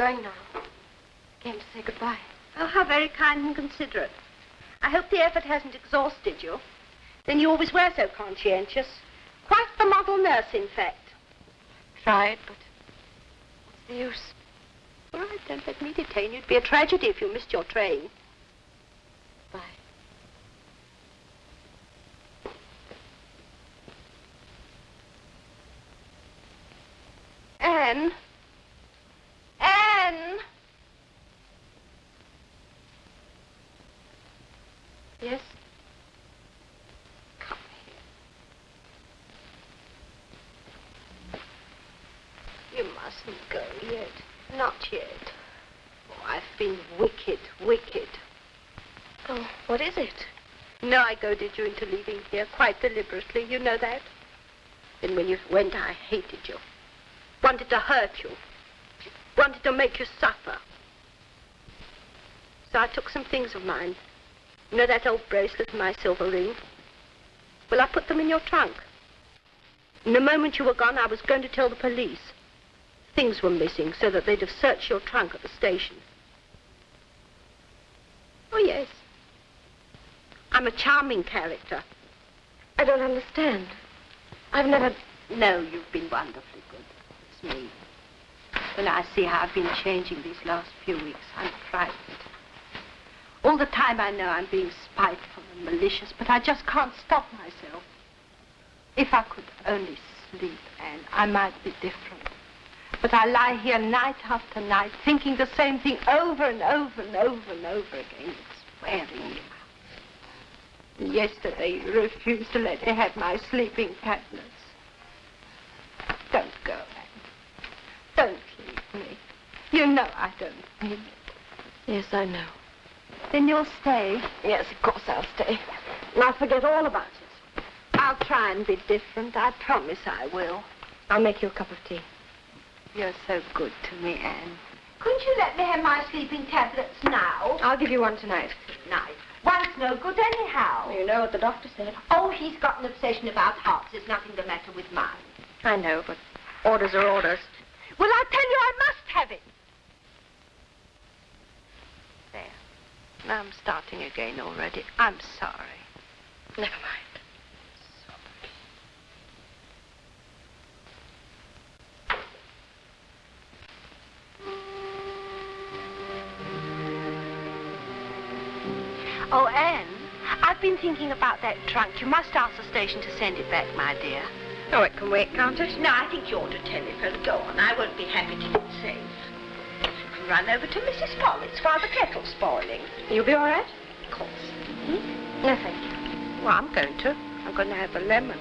going now. I came to say goodbye. Oh, how very kind and considerate. I hope the effort hasn't exhausted you. Then you always were so conscientious. Quite the model nurse, in fact. Tried, but what's the use? All right, don't let me detain you. It'd be a tragedy if you missed your train. Bye. Anne? Anne? Yes? Come here. You mustn't go yet. Not yet. Oh, I've been wicked, wicked. Oh, what is it? No, I goaded you into leaving here quite deliberately. You know that? Then when you went, I hated you. Wanted to hurt you. Wanted to make you suffer. So I took some things of mine. You know that old bracelet and my silver ring? Well, I put them in your trunk. And the moment you were gone, I was going to tell the police. Things were missing so that they'd have searched your trunk at the station. Oh, yes. I'm a charming character. I don't understand. I've never... No, you've been wonderfully good. It's me. When I see how I've been changing these last few weeks, I'm frightened. All the time I know I'm being spiteful and malicious, but I just can't stop myself. If I could only sleep, Anne, I might be different. But I lie here night after night, thinking the same thing over and over and over and over again. It's wearing me yesterday you refused to let me have my sleeping tablets. Don't go, Anne. Don't leave me. You know I don't mean it. Yes, I know. Then you'll stay. Yes, of course I'll stay. And I'll forget all about it. I'll try and be different. I promise I will. I'll make you a cup of tea. You're so good to me, Anne. Couldn't you let me have my sleeping tablets now? I'll give you one tonight. Night. One's no good anyhow. You know what the doctor said. Oh, he's got an obsession about hearts. There's nothing the matter with mine. I know, but orders are orders. Well, I tell you, I must have it. There. Now I'm starting again already. I'm sorry. Never mind. Oh, Anne, I've been thinking about that trunk. You must ask the station to send it back, my dear. Oh, it can wait, can't it? No, I think you ought to telephone. Go on. I won't be happy to get safe. You can run over to Mrs. Pollitt's while the kettle's boiling. You'll be all right? Of course. Hmm? No, thank you. Well, I'm going to. I'm going to have a lemon.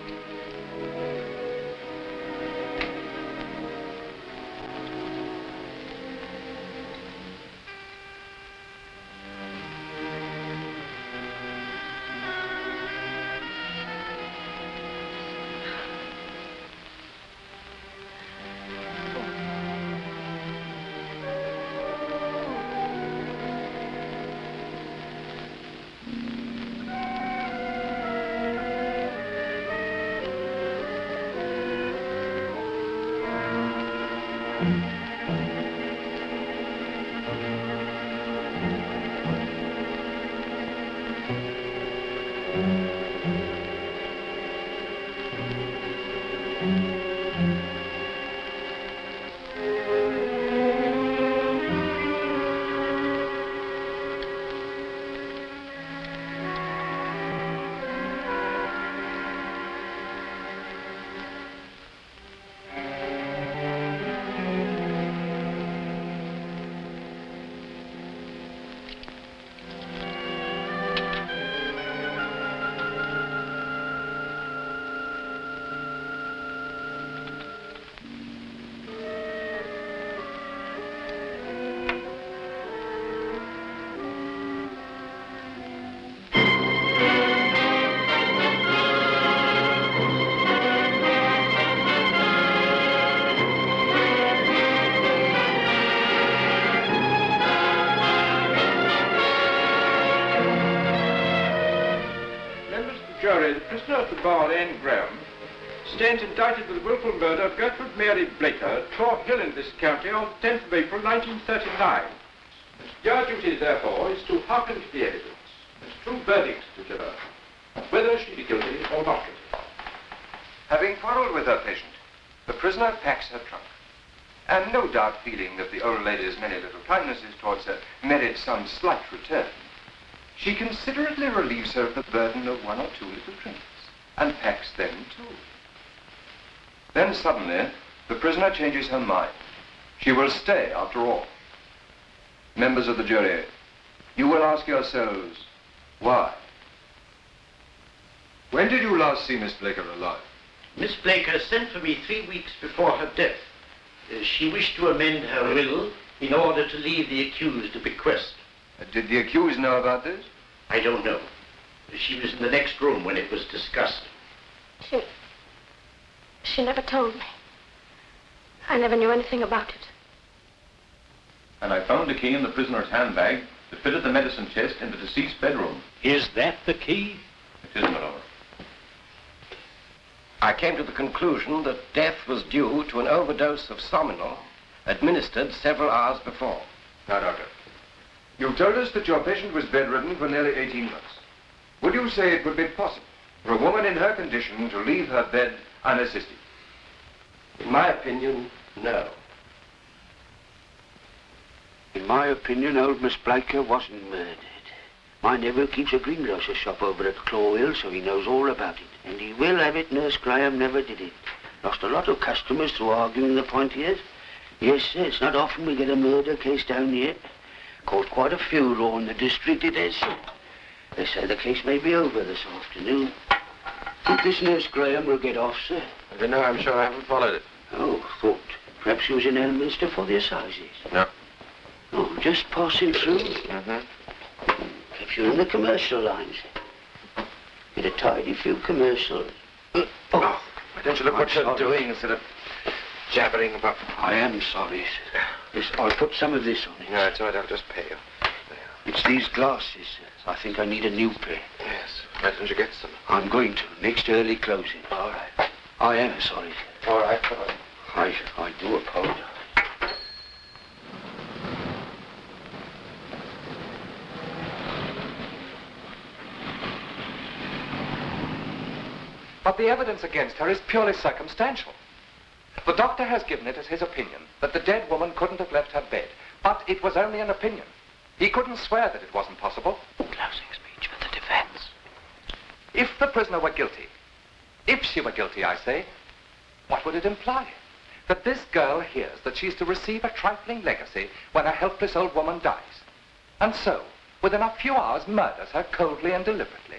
Stands indicted with the willful murder of Gertrude Mary Blaker Tor Hill in this county on the 10th of April, 1939. Your duty, therefore, is to hearken to the evidence and true verdict to her, whether she be guilty or not guilty. Having quarreled with her patient, the prisoner packs her trunk. And no doubt feeling that the old lady's many little kindnesses towards her merit some slight return, she considerately relieves her of the burden of one or two little drinks and packs them too. Then suddenly, the prisoner changes her mind. She will stay after all. Members of the jury, you will ask yourselves, why? When did you last see Miss Blaker alive? Miss Blaker sent for me three weeks before her death. Uh, she wished to amend her will in order to leave the accused a bequest. Uh, Did the accused know about this? I don't know. She was in the next room when it was discussed. She. She never told me. I never knew anything about it. And I found the key in the prisoner's handbag that fitted the medicine chest in the deceased's bedroom. Is that the key? It is, my lord. I came to the conclusion that death was due to an overdose of Sominal administered several hours before. Now, doctor, you told us that your patient was bedridden for nearly 18 months. Would you say it would be possible for a woman in her condition to leave her bed unassisted? In my opinion, no. In my opinion, old Miss Blaker wasn't murdered. My nephew keeps a greengrocer's shop over at Claw Hill, so he knows all about it. And he will have it Nurse Graham never did it. Lost a lot of customers through arguing the point here. Yes, sir, it's not often we get a murder case down here. Caught quite a few law in the district, it is. They say the case may be over this afternoon. Think this Nurse Graham will get off, sir? I don't know. I'm sure I haven't followed it. Oh, thought perhaps she was in Elminster for the assizes. No. Oh, just passing through. Mm-hmm. Perhaps you're in the commercial lines. Get a tidy few commercials. Uh, oh, Why don't you look I'm what you're doing instead of jabbering about... I am sorry. sir. Yes, I'll put some of this on it. No, it's all right. I'll just pay you. It's these glasses. sir. I think I need a new pair. Yes. Why don't you get some? I'm going to, next early closing. All right. I am sorry. All right. All right. I, I do apologize. But the evidence against her is purely circumstantial. The doctor has given it as his opinion that the dead woman couldn't have left her bed. But it was only an opinion. He couldn't swear that it wasn't possible. Closing speech for the defense. If the prisoner were guilty, if she were guilty, I say, what would it imply? That this girl hears that she's to receive a trifling legacy when a helpless old woman dies. And so, within a few hours, murders her coldly and deliberately.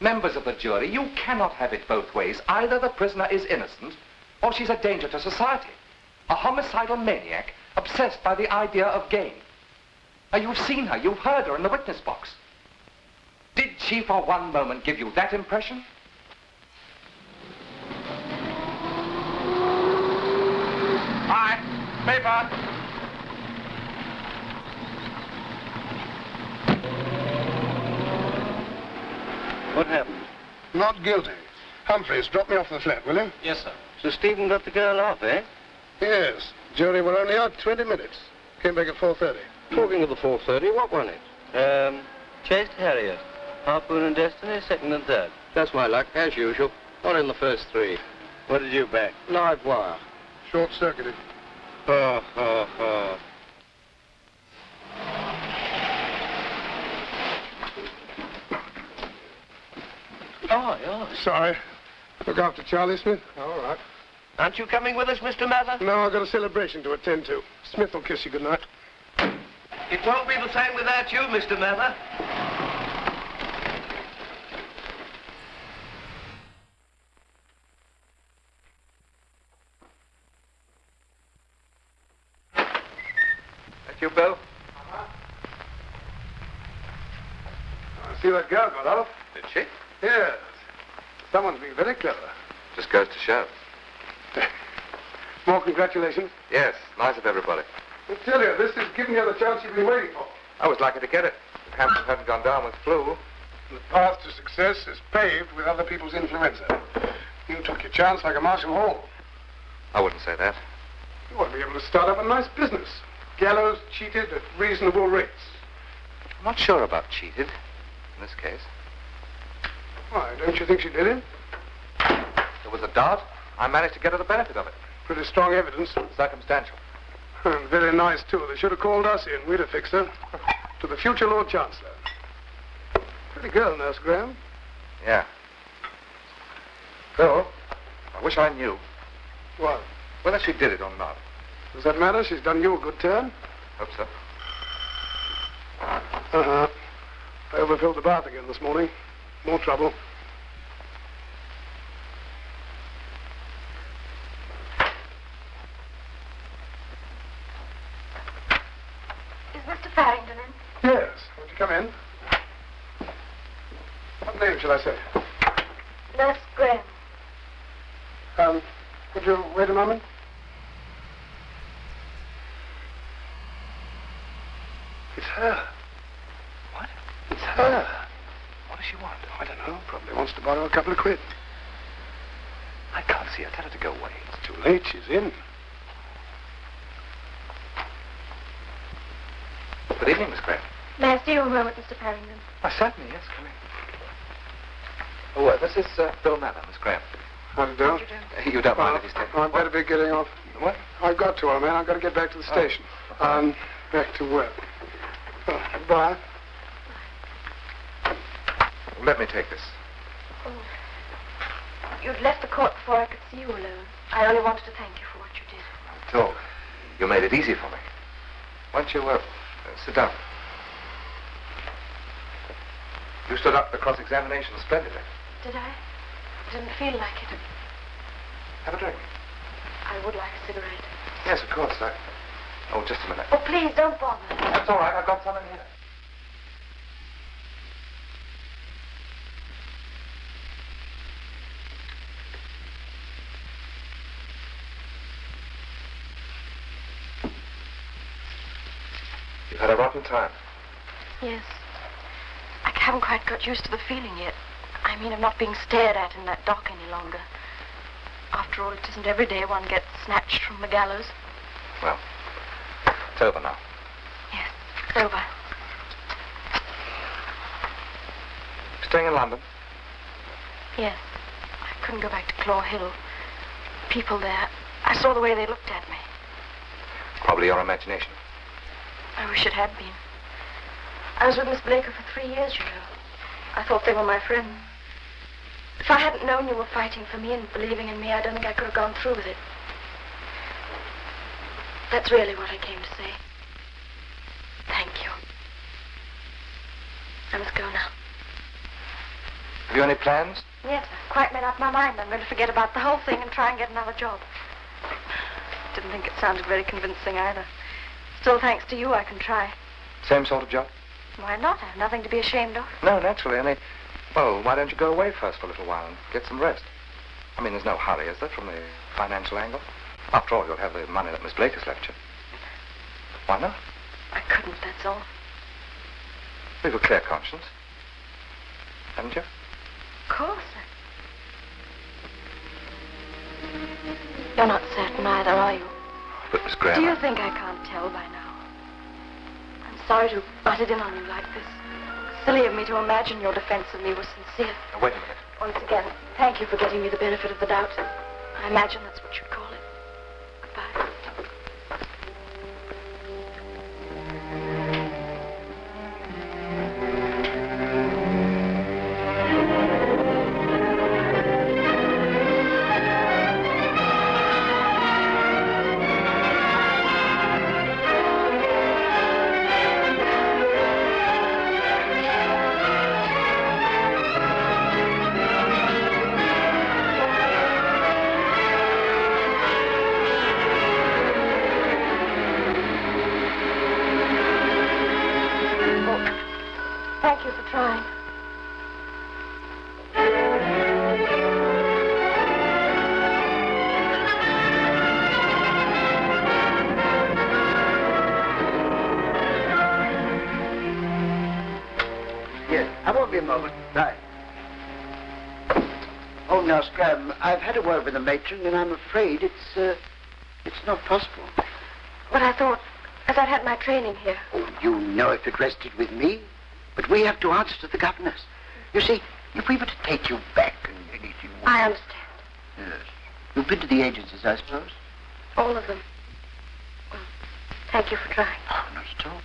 Members of the jury, you cannot have it both ways. Either the prisoner is innocent, or she's a danger to society. A homicidal maniac obsessed by the idea of gain. Now, you've seen her, you've heard her in the witness box. Did she for one moment give you that impression? Hi, paper. What happened? Not guilty. Humphreys, drop me off the flat, will you? Yes, sir. So Stephen got the girl off, eh? Yes. Jury were only out 20 minutes. Came back at 4.30. Talking of the 430, what won it? Um, Chased Harrier. Harpoon and Destiny, second and third. That's my luck, as usual. One in the first three. What did you back? Live wire. Short-circuited. Ha, ha, ha. Oh, yeah. Sorry. Look after Charlie Smith. All right. Aren't you coming with us, Mr. Mather? No, I've got a celebration to attend to. Smith will kiss you goodnight. It won't be the same without you, Mr. Mather. That you, Bill? I see that girl got off. Did she? Yes. Someone's been very clever. Just goes to show. More congratulations. Yes, nice of everybody. I tell you, this is giving you the chance you've been waiting for. I was lucky to get it. If Hampton hadn't gone down with flu. The path to success is paved with other people's influenza. You took your chance like a Marshall Hall. I wouldn't say that. You ought to be able to start up a nice business. Gallows cheated at reasonable rates. I'm not sure about cheated in this case. Why, don't you think she did it? There was a doubt. I managed to get her the benefit of it. Pretty strong evidence. Circumstantial. And very nice, too. They should have called us in. We'd have fixed her. To the future Lord Chancellor. Pretty girl, Nurse Graham. Yeah. Phil, I wish I knew What? whether she did it or not. Does that matter? She's done you a good turn. Hope so. Uh-huh. I overfilled the bath again this morning. More trouble. Is Mr. Farrington in? Yes. Won't you come in? What name shall I say? Nurse Graham. Um, could you wait a moment? It's her. What? Her. What does she want? I don't know. Probably wants to borrow a couple of quid. I can't see her. Tell her to go away. It's too late. She's in. Good evening, Miss Graham. May I see you a moment, Mr. Farrington? Oh, certainly, yes. Come in. Oh, uh, this is uh, Bill Mather, Miss Graham. How do you do? You don't mind if he's taken. I'd better be getting off. What? I've got to, old man. I've got to get back to the Oh. station. Um, back to work. Oh, goodbye. Let me take this. Oh. You'd left the court before I could see you alone. I only wanted to thank you for what you did. At all. You made it easy for me. Why don't you uh, sit down? You stood up the cross-examination splendidly. Did I? Didn't feel like it. Have a drink. I would like a cigarette. Yes, of course. I... Oh, just a minute. Oh, please, don't bother. That's all right. I've got some in here. You've had a rotten time. Yes. I haven't quite got used to the feeling yet. I mean, of not being stared at in that dock any longer. After all, it isn't every day one gets snatched from the gallows. Well, it's over now. Yes, it's over. Staying in London? Yes. I couldn't go back to Claw Hill. People there, I saw the way they looked at me. Probably your imagination. I wish it had been. I was with Miss Blaker for three years, you know. I thought they were my friends. If I hadn't known you were fighting for me and believing in me, I don't think I could have gone through with it. That's really what I came to say. Thank you. I must go now. Have you any plans? Yes, I've quite made up my mind. I'm going to forget about the whole thing and try and get another job. Didn't think it sounded very convincing either. Still, thanks to you, I can try. Same sort of job? Why not? I have nothing to be ashamed of. No, naturally. Only, well, why don't you go away first for a little while and get some rest? I mean, there's no hurry, is there, from the financial angle? After all, you'll have the money that Miss Blake has left you. Why not? I couldn't, that's all. You've a clear conscience. Haven't you? Of course. You're not certain either, are you? But, Miss Graham... Do you think I can't tell by now? Sorry to have butted in on you like this. Silly of me to imagine your defense of me was sincere. Now, wait a minute. Once again, thank you for getting me the benefit of the doubt. I imagine that's what you'd call it. Goodbye. Had a word with the matron, and I'm afraid it's, uh, it's not possible. But I thought, as I'd had my training here. Oh, you know if it rested with me. But we have to answer to the governors. You see, if we were to take you back and anything... I understand. Yes. You've been to the agencies, I suppose? All of them. Well, thank you for trying. Oh, not at all.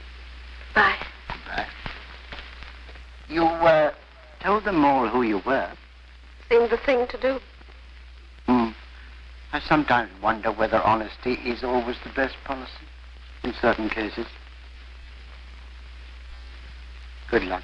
Bye. Goodbye. You, uh, told them all who you were. Seemed the thing to do. I sometimes wonder whether honesty is always the best policy in certain cases. Good luck.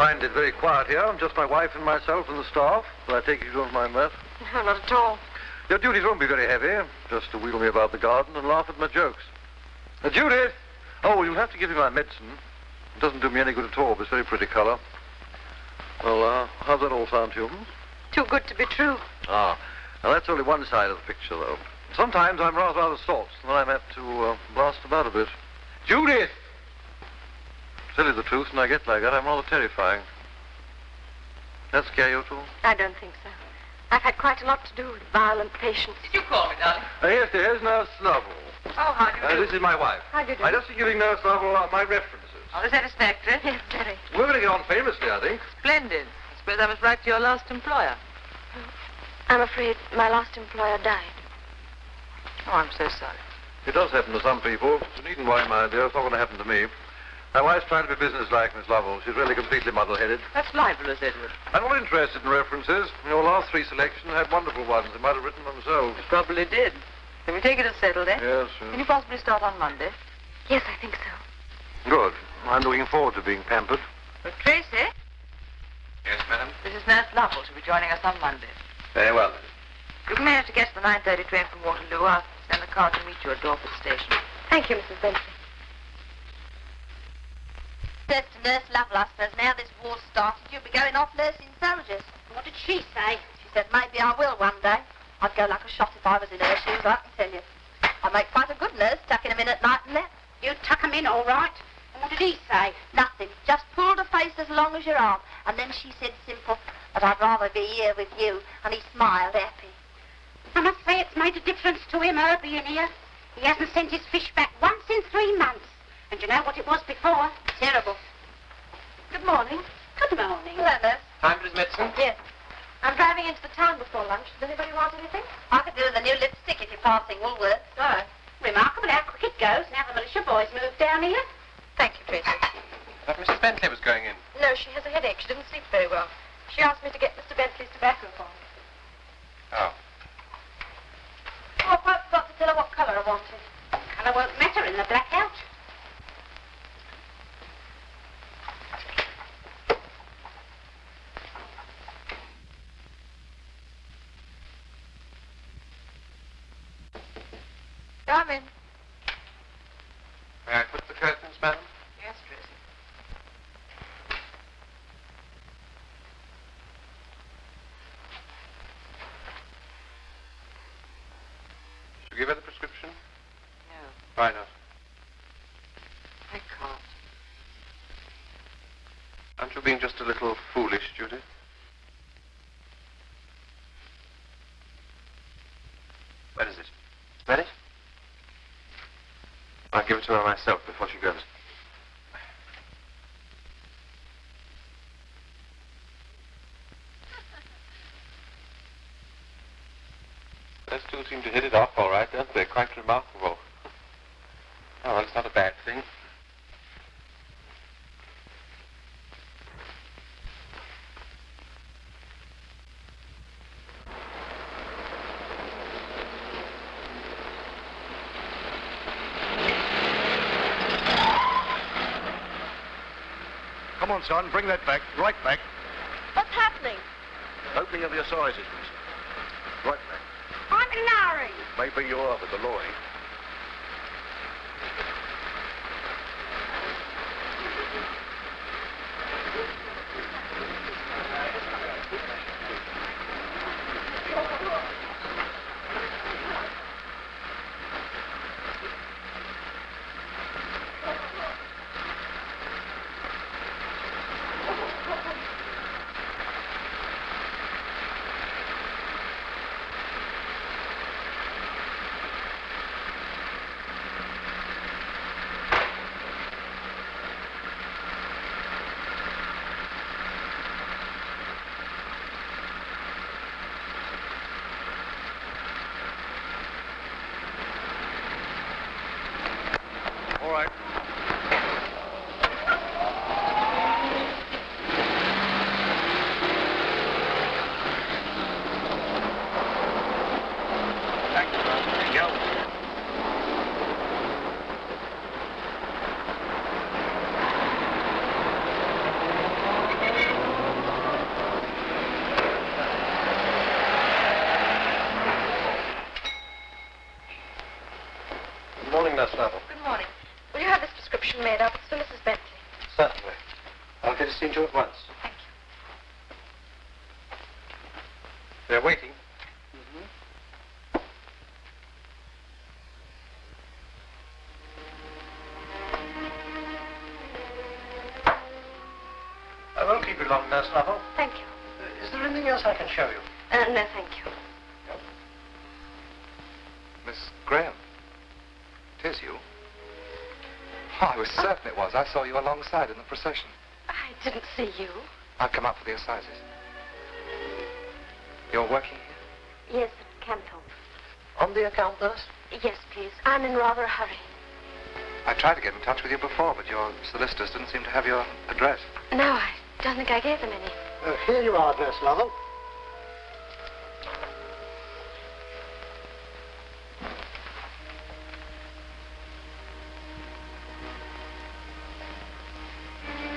Find it very quiet here. I'm just my wife and myself and the staff. But I take it you don't mind that. No, not at all. Your duties won't be very heavy. Just to wheel me about the garden and laugh at my jokes. Uh, Judith! Oh, you'll have to give me my medicine. It doesn't do me any good at all, but it's very pretty color. Well, uh, how's that all sound to you? Too good to be true. Ah, now that's only one side of the picture, though. Sometimes I'm rather out of sorts, and then I'm apt to uh, blast about a bit. Judith! To tell you the truth, when I get like that, I'm rather terrifying. That scare you too? I don't think so. I've had quite a lot to do with violent patients. Did you call me, darling? Uh, yes, there's Nurse Snubble. Oh, how do you Uh, do? this is my wife. How do you do? I just been giving Nurse Snubble uh, my references. Oh, is satisfactory? Yes, very. We're going to get on famously, I think. Splendid. I suppose I must write to your last employer. Oh, I'm afraid my last employer died. Oh, I'm so sorry. It does happen to some people. You needn't worry, my dear. It's not going to happen to me. My wife's trying to be businesslike, Miss Lovell. She's really completely muddle-headed. That's marvelous, Edward. I'm not interested in references. Your last three selections had wonderful ones. They might have written themselves. You probably did. Can we take it as settled, eh? Yes, Can you possibly start on Monday? Yes, I think so. Good. I'm looking forward to being pampered. Well, Tracy, Yes, madam? this is Nurse Lovell. She'll be joining us on Monday. Very well, then. You can manage to get to the 9.30 train from Waterloo. I'll send the car to meet you at Dorset Station. Thank you, Mrs. Bentley. Says to Nurse Lovell, I now this war's started, you'll be going off nursing soldiers. What did she say? She said, maybe I will one day. I'd go like a shot if I was in her shoes, I can tell you. I make quite a good nurse, tucking 'em in at night and that. You tuck 'em in all right? And what did he say? Nothing. Just pulled her face as long as your arm. And then she said simple, but I'd rather be here with you. And he smiled happy. I must say it's made a difference to him, her being here. He hasn't sent his fish back once in three months. And you know what it was before? Terrible. Good morning. Good morning. Hello, Nurse. Time for his medicine? Yes. I'm driving into the town before lunch. Does anybody want anything? I could do with a new lipstick if you're passing Woolworths. Oh. Remarkable how quick it goes now the militia boys moved down here. Thank you, Tracy. Thought Mrs. Bentley was going in. No, she has a headache. She didn't sleep very well. She asked me to get Mr. Bentley's tobacco for me. Oh. Oh, I quite forgot to tell her what colour I wanted. Colour won't matter in the blackout. Come in. May I put the curtains, madam? Yes, Tracy. Should we give her the prescription? No, Why not? I can't. Aren't you being just a little foolish, Judy? Where is it? Smell it? I'll give it to her myself before she goes. Those two seem to hit it off all right, don't they? Quite remarkable. Oh, well, it's not a bad thing. Come on, son, bring that back. Right back. What's happening? Opening of your sizes, miss. Right back. I'm Larry. Maybe you are, but the law ain't. All right. Thank you, Ralph. Go. Good morning, Nurse Lovell. Good morning. Will you have this prescription made up? It's for Mrs. Bentley. Certainly. I'll get it seen to at once. Thank you. They're waiting. I won't keep you long, Nurse Lovell. Thank you. Uh, is there anything else I can show you? Uh, no, thank you. Miss Graham. It is you. Oh, I was certain it was. I saw you alongside in the procession. I didn't see you. I've come up for the assizes. You're working here? Yes, at Canton. On the account, nurse? Yes, please. I'm in rather a hurry. I tried to get in touch with you before, but your solicitors didn't seem to have your address. No, I don't think I gave them any. Uh, here you are, Nurse Lovell.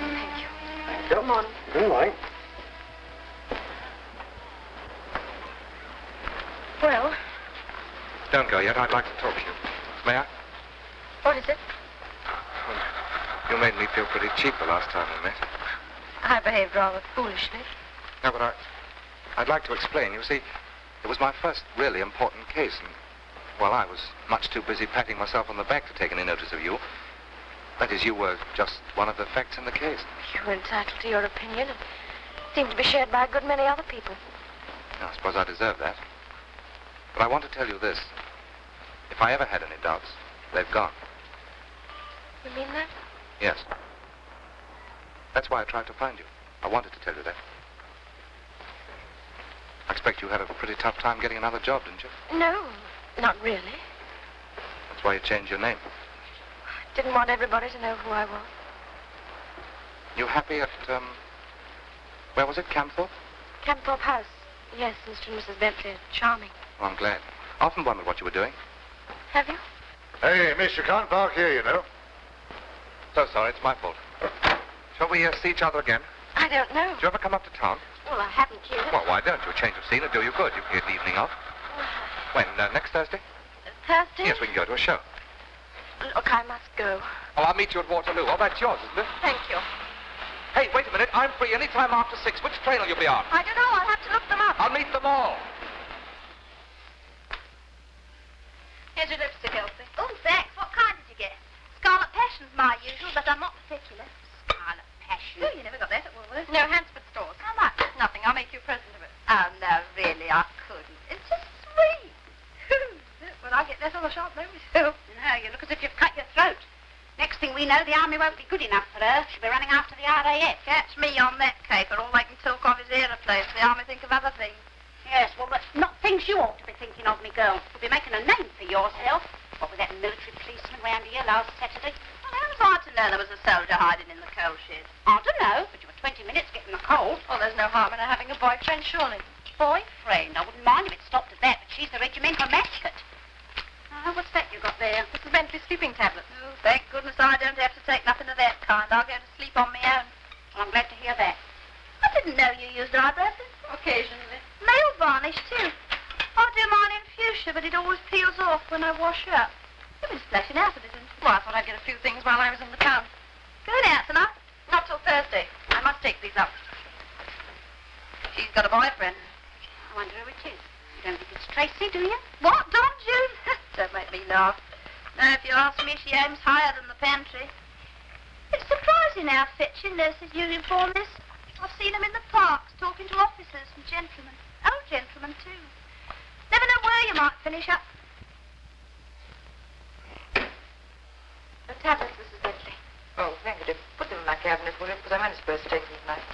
Thank you. Thank you. Come on. Good morning. Well, Don't go yet. I'd like to talk to you. May I? what is it? You made me feel pretty cheap the last time we met. I behaved rather foolishly. No, but I, I'd like to explain. You see, it was my first really important case, and, well, I was much too busy patting myself on the back to take any notice of you. That is, you were just one of the facts in the case. You're entitled to your opinion and seem to be shared by a good many other people. I suppose I deserve that. But I want to tell you this. If I ever had any doubts, they've gone. You mean that? Yes. That's why I tried to find you. I wanted to tell you that. I expect you had a pretty tough time getting another job, didn't you? No, not really. That's why you changed your name. I Didn't want everybody to know who I was. You happy at, um, where was it, Camthorpe? Campthorpe House. Yes, Mr. and Mrs. Bentley charming. Oh, I'm glad. I often wondered what you were doing. Have you? Hey, miss, you can't park here, you know. So sorry, it's my fault. Shall we uh, see each other again? I don't know. Do you ever come up to town? Well, I haven't yet. Well, why don't you? A change of scene will do you good. You can get the evening off. When? Uh, next Thursday? Thursday? Yes, we can go to a show. Look, I must go. Oh, I'll meet you at Waterloo. Oh, that's yours, isn't it? Thank you. Hey, wait a minute. I'm free any time after six. Which train will you be on? I don't know. I'll have to look them up. I'll meet them all. Here's your lipstick, Elsie. Oh, thanks. What kind did you get? Scarlet Passion's my usual, but I'm not particular. Scarlet Passion? Oh, you never got that at Woolworths. No, Hansford stores. How much? Nothing. I'll make you a present of it. Oh, no, really, I couldn't. It's just sweet. when I get less on the shop, know myself. No, you look as if you've cut your throat. Next thing we know, the army won't be good enough for her. She'll be running after the RAF. Catch me on that caper. All they can talk of is aeroplanes. The army think of other things. Yes, well, but not things you ought to be thinking of, me girl. You'll be making a name for yourself. What with that military policeman round here last Saturday? Well, how was I to know there was a soldier hiding in the coal shed? I don't know, but you were 20 minutes getting a cold. Oh, there's no harm in her having a boyfriend, surely. Boyfriend? I wouldn't mind if it stopped at that, but she's the regimental mascot. Oh, what's that you got there? Mrs. Bentley sleeping tablets. Oh, thank goodness I don't have to take nothing of that kind. I'll go to sleep on my own. Well, I'm glad to hear that. I didn't know you used eye brushes. Occasionally. Nail varnish, too. I do mine in fuchsia, but it always peels off when I wash up. You've been splashing out of it? Well, I thought I'd get a few things while I was in the town. Going out tonight? Not till Thursday. I must take these up. She's got a boyfriend. I wonder who it is. You don't think it's Tracy, do you? What, Don Juan? don't make me laugh. Now, if you ask me, she aims higher than the pantry. It's surprising how fit fetching nurses' uniform is. I've seen them in the parks, talking to officers and gentlemen. Old gentlemen, too. Never know where you might finish up. The tablets, Mrs. Bentley. Oh, thank you, dear. Put them in my cabinet, will you? Because I'm only supposed to take them tonight.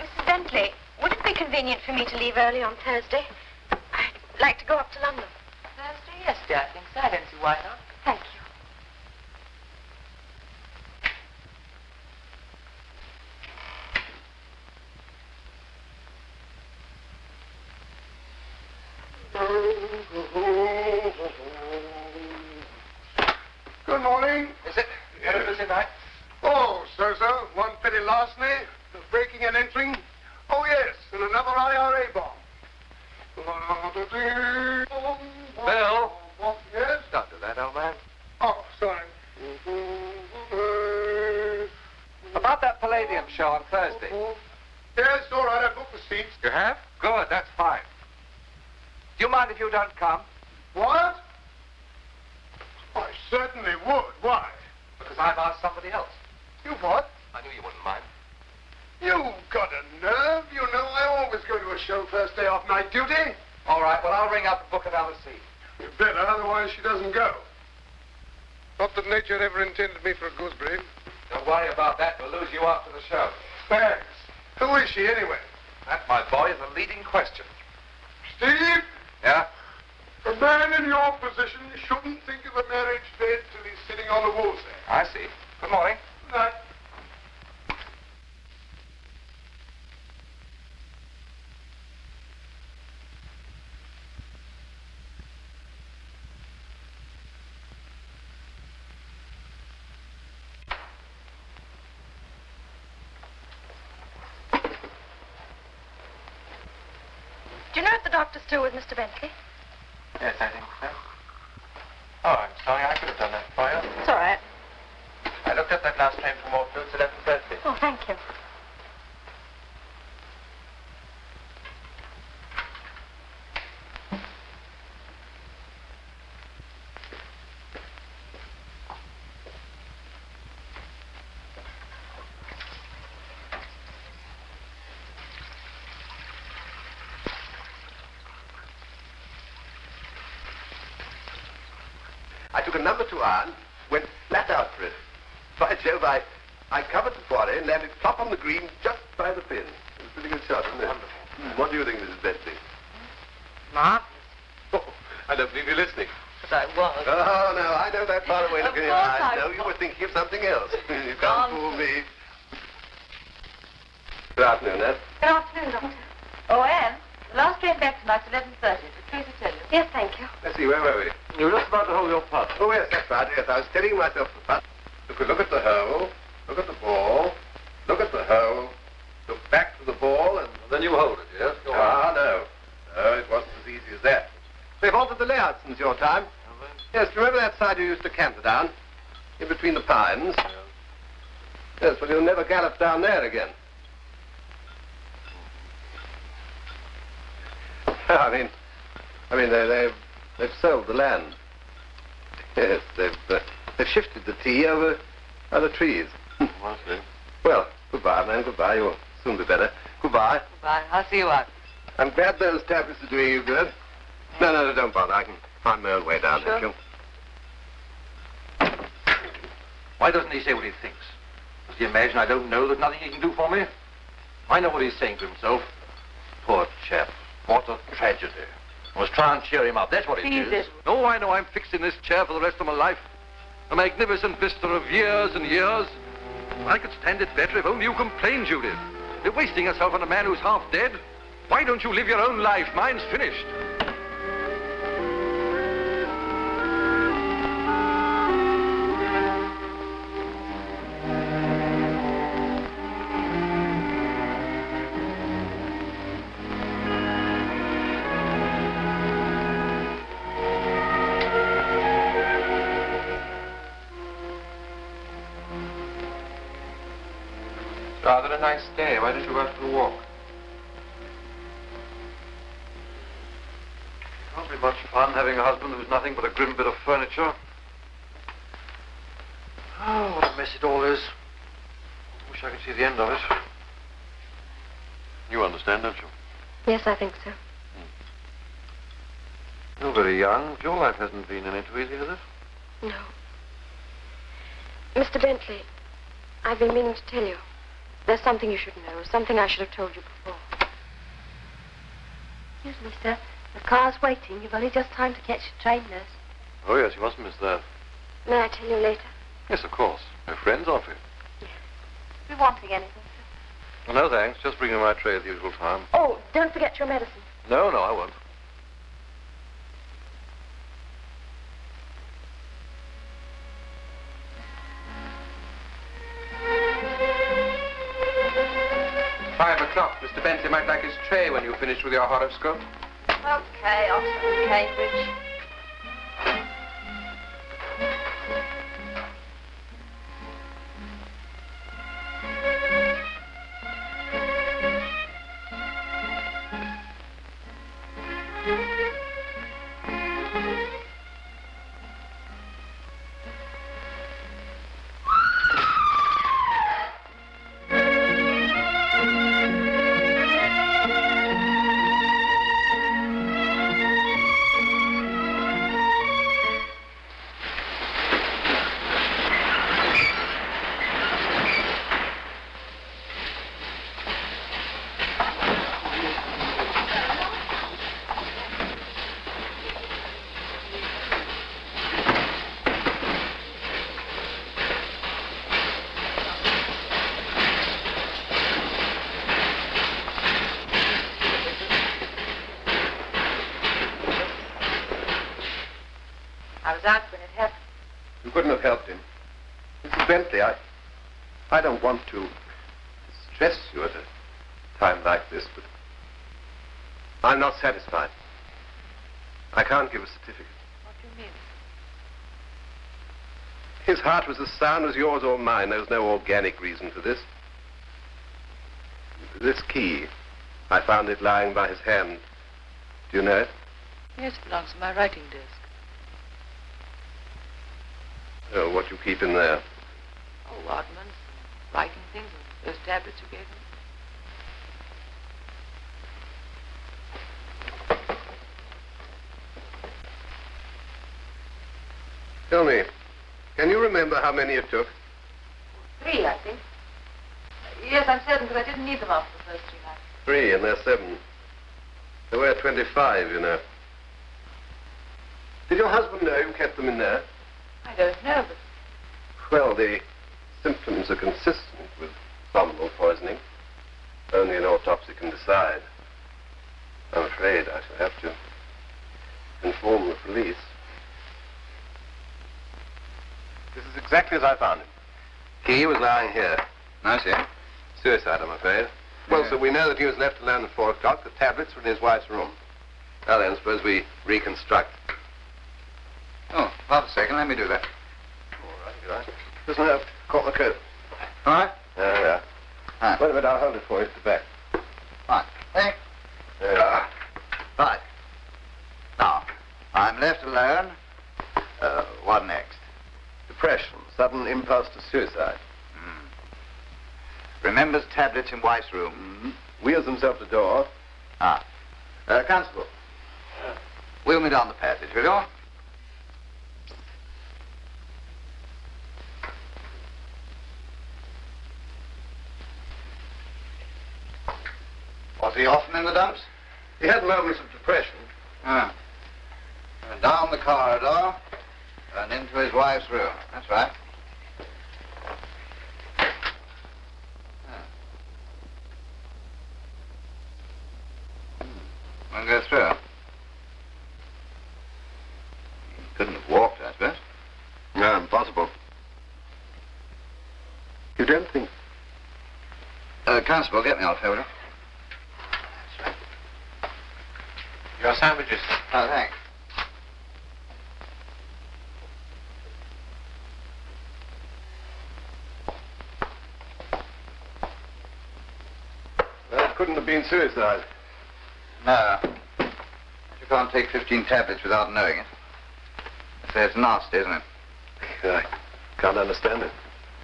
Mrs. Bentley, would it be convenient for me to leave early on Thursday? I'd like to go up to London. Thursday? Yes, dear, I think so. I don't see why not. Thank you. Good morning. Is it? Had a busy night? Oh, so so. One petty larceny, the breaking and entering. Oh, yes, and another IRA bomb. Bill? Yes? Don't do that, old man. Oh, sorry. About that Palladium show on Thursday. Yes, all right, I booked the seats. You have? Good, that's fine. Do you mind if you don't come? What? I certainly would. Why? Because I've asked somebody else. You what? I knew you wouldn't mind. You've got a nerve. You know I always go to a show first day off night duty. All right, well, I'll ring up and book another seat. You better, otherwise she doesn't go. Not that nature ever intended me for a gooseberry. Don't worry about that. We'll lose you after the show. Thanks. Who is she, anyway? That, my boy, is a leading question. Steve, Yeah? a man in your position shouldn't think of a marriage bed till he's sitting on the woolsack. I see. Good morning. Good night. Know doctor's still with Mr. Bentley? Yes, I think so. Oh, I'm sorry. I could have done that for you. It's all right. I looked up that last train from Waterloo. It's 11.30. Oh, thank you. I took a number two iron, went flat out for it. By Jove, I, I covered the fairway and landed plop on the green just by the pin. It was a pretty good shot, wasn't it? Wonderful. Hmm, what do you think, Mrs. Bentley? Mark? Oh, I don't believe you're listening. But I was. Oh, no, I know that far away Of look in your eyes. I No, was. you were thinking of something else. you can't Nonsense. fool me. Good afternoon, Ned. Good afternoon, Doctor. Oh, Anne, the last train back tonight's 11.30. Did Tracy tell you? Yes, thank you. Let's see, where were we? You were just about to hold your putt. Oh, yes, that's right. Yes, I was telling myself the putt. Look, look at the hole. Look at the ball. Look at the hole. Look back to the ball, and... and then you hold it, yes? Go Ah, no. No, it wasn't as easy as that. They've altered the layout since your time. Yes, do you remember that side you used to canter down? In between the pines? Yes, well, you'll never gallop down there again. I mean, I mean, they, they've, they've sold the land. Yes, they've, uh, they've shifted the tee over other trees. I see. Well, goodbye, man, goodbye. You'll soon be better. Goodbye. Goodbye. I'll see you out. I'm glad those tablets are doing you good. No, no, no, don't bother. I can find my own way down, Sure. thank you. Why doesn't he say what he thinks? Does he imagine I don't know there's nothing he can do for me? I know what he's saying to himself. Poor chap. What a tragedy. I was trying to cheer him up. That's what it is. Edward. No, I know I'm fixed in this chair for the rest of my life. A magnificent vista of years and years. I could stand it better if only you complained, Judith. You're wasting yourself on a man who's half dead. Why don't you live your own life? Mine's finished. Nothing but a grim bit of furniture. Oh, what a mess it all is. Wish I could see the end of it. You understand, don't you? Yes, I think so. Hmm. You're very young. Your life hasn't been any too easy, has it? No. Mr. Bentley, I've been meaning to tell you. There's something you should know, something I should have told you before. Excuse me, sir. The car's waiting. You've only just time to catch the train, nurse. Oh, yes, you mustn't miss that. May I tell you later? Yes, of course. We're friends, aren't we? If you're wanting anything. Oh, well, no, thanks. Just bring me my tray at the usual time. Oh, don't forget your medicine. No, no, I won't. Five o'clock. Mr. Bentley might like his tray when you finish with your horoscope. Okay, Oxford and Cambridge. Don't want to distress you at a time like this, but I'm not satisfied. I can't give a certificate. What do you mean? His heart was as sound as yours or mine. There was no organic reason for this. This key, I found it lying by his hand. Do you know it? Yes, it belongs to my writing desk. Oh, what you keep in there. Oh, oddments, writing things, and those tablets you gave me. Tell me, can you remember how many it took? Three, I think. Yes, I'm certain, because I didn't need them after the first three nights. Three, and they're seven. There were 25, you know. Did your husband know you kept them in there? I don't know, but Well, the symptoms are consistent abominable poisoning. Only an autopsy can decide. I'm afraid I shall have to inform the police. This is exactly as I found it. Key was lying here. I see. Suicide, I'm afraid. Well, sir, we know that he was left alone at 4 o'clock. The tablets were in his wife's room. Well, then, suppose we reconstruct. Oh, hold a second. Let me do that. All right, good right. Listen up. Caught my coat. All right? There we are. Hi. Wait a minute, I'll hold it for you at the back. Fine. Thanks. There you are. Right. Now, I'm left alone. Uh, what next? Depression, sudden impulse to suicide. Remembers tablets in wife's room. Mm-hmm. Wheels himself to door. Ah. Uh, Constable. Wheel me down the passage, will you? Was he often in the dumps? He had moments of depression. Ah. And down the corridor and into his wife's room. That's right. Ah. Hmm. We'll go through. He couldn't have walked, I suppose. No, impossible. You don't think... Uh, Constable, get me off here, will you? Your sandwiches. Oh, thanks. Well, it couldn't have been suicide. No. You can't take 15 tablets without knowing it. I say it's nasty, isn't it? I can't understand it.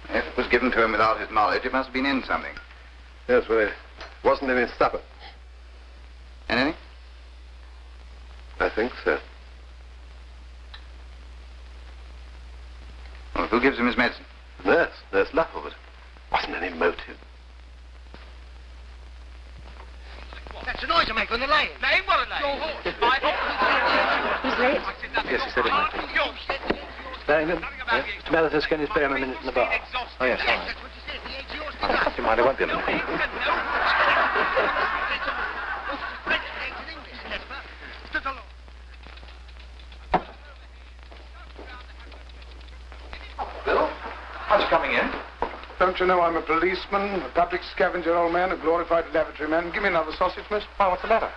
If it was given to him without his knowledge, it must have been in something. Yes, well, it wasn't in his supper. Anything? I think so. Well, who gives him his medicine? Nurse, Nurse Lupper, but wasn't any motive. That's the noise I make when they're laying. Lane? What a lane? Your horse. My horse. Who's late? Yes, he said it might be. Barrington, yeah? Mr. Malithus, can you spare him a minute in the bar? Oh, yes, all right. Oh, you mind, I won't be a minute. Bill, aren't coming in? Don't you know I'm a policeman, a public scavenger, old man, a glorified lavatory man? Give me another sausage, miss. Why, what's the matter?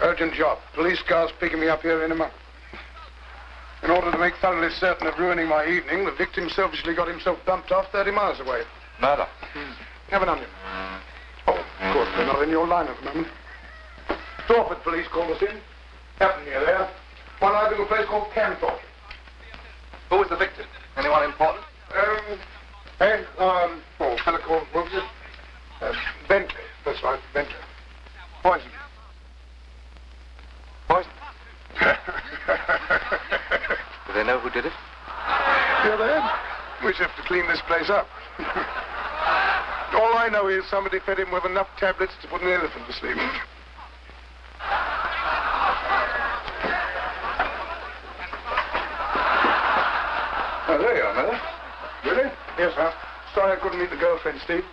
Urgent job. Police car's picking me up here in a month. In order to make thoroughly certain of ruining my evening, the victim selfishly got himself bumped off 30 miles away. Murder. Have an onion. Oh, of course, they're not in your line at the moment. Dorford police called us in. Happened near there. One I to a place called Camthorpe. Who was the victim? Anyone important? Um, and, um, oh, called, what was it? Uh, Bentley. That's right, Bentley. Poison. Poison? Do they know who did it? Yeah, they have. We just have to clean this place up. All I know is somebody fed him with enough tablets to put an elephant to sleep. Oh, there you are, Mother. Really? Yes, sir. Sorry I couldn't meet the girlfriend, Steve.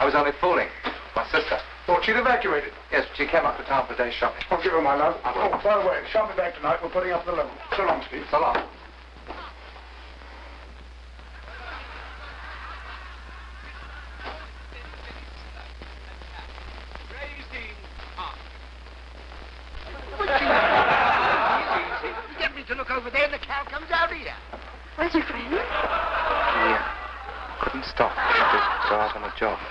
I was only fooling. My sister. Thought she'd evacuated. Yes, but she came up to town for a day's shopping. I'll give her my love. I will. Oh, by the way, shan't be back tonight. We're putting up the level. So long, Steve. So long. Get me to look over there and the cow comes out here. Where's your friend? Yeah. Couldn't stop. Just go out on a job.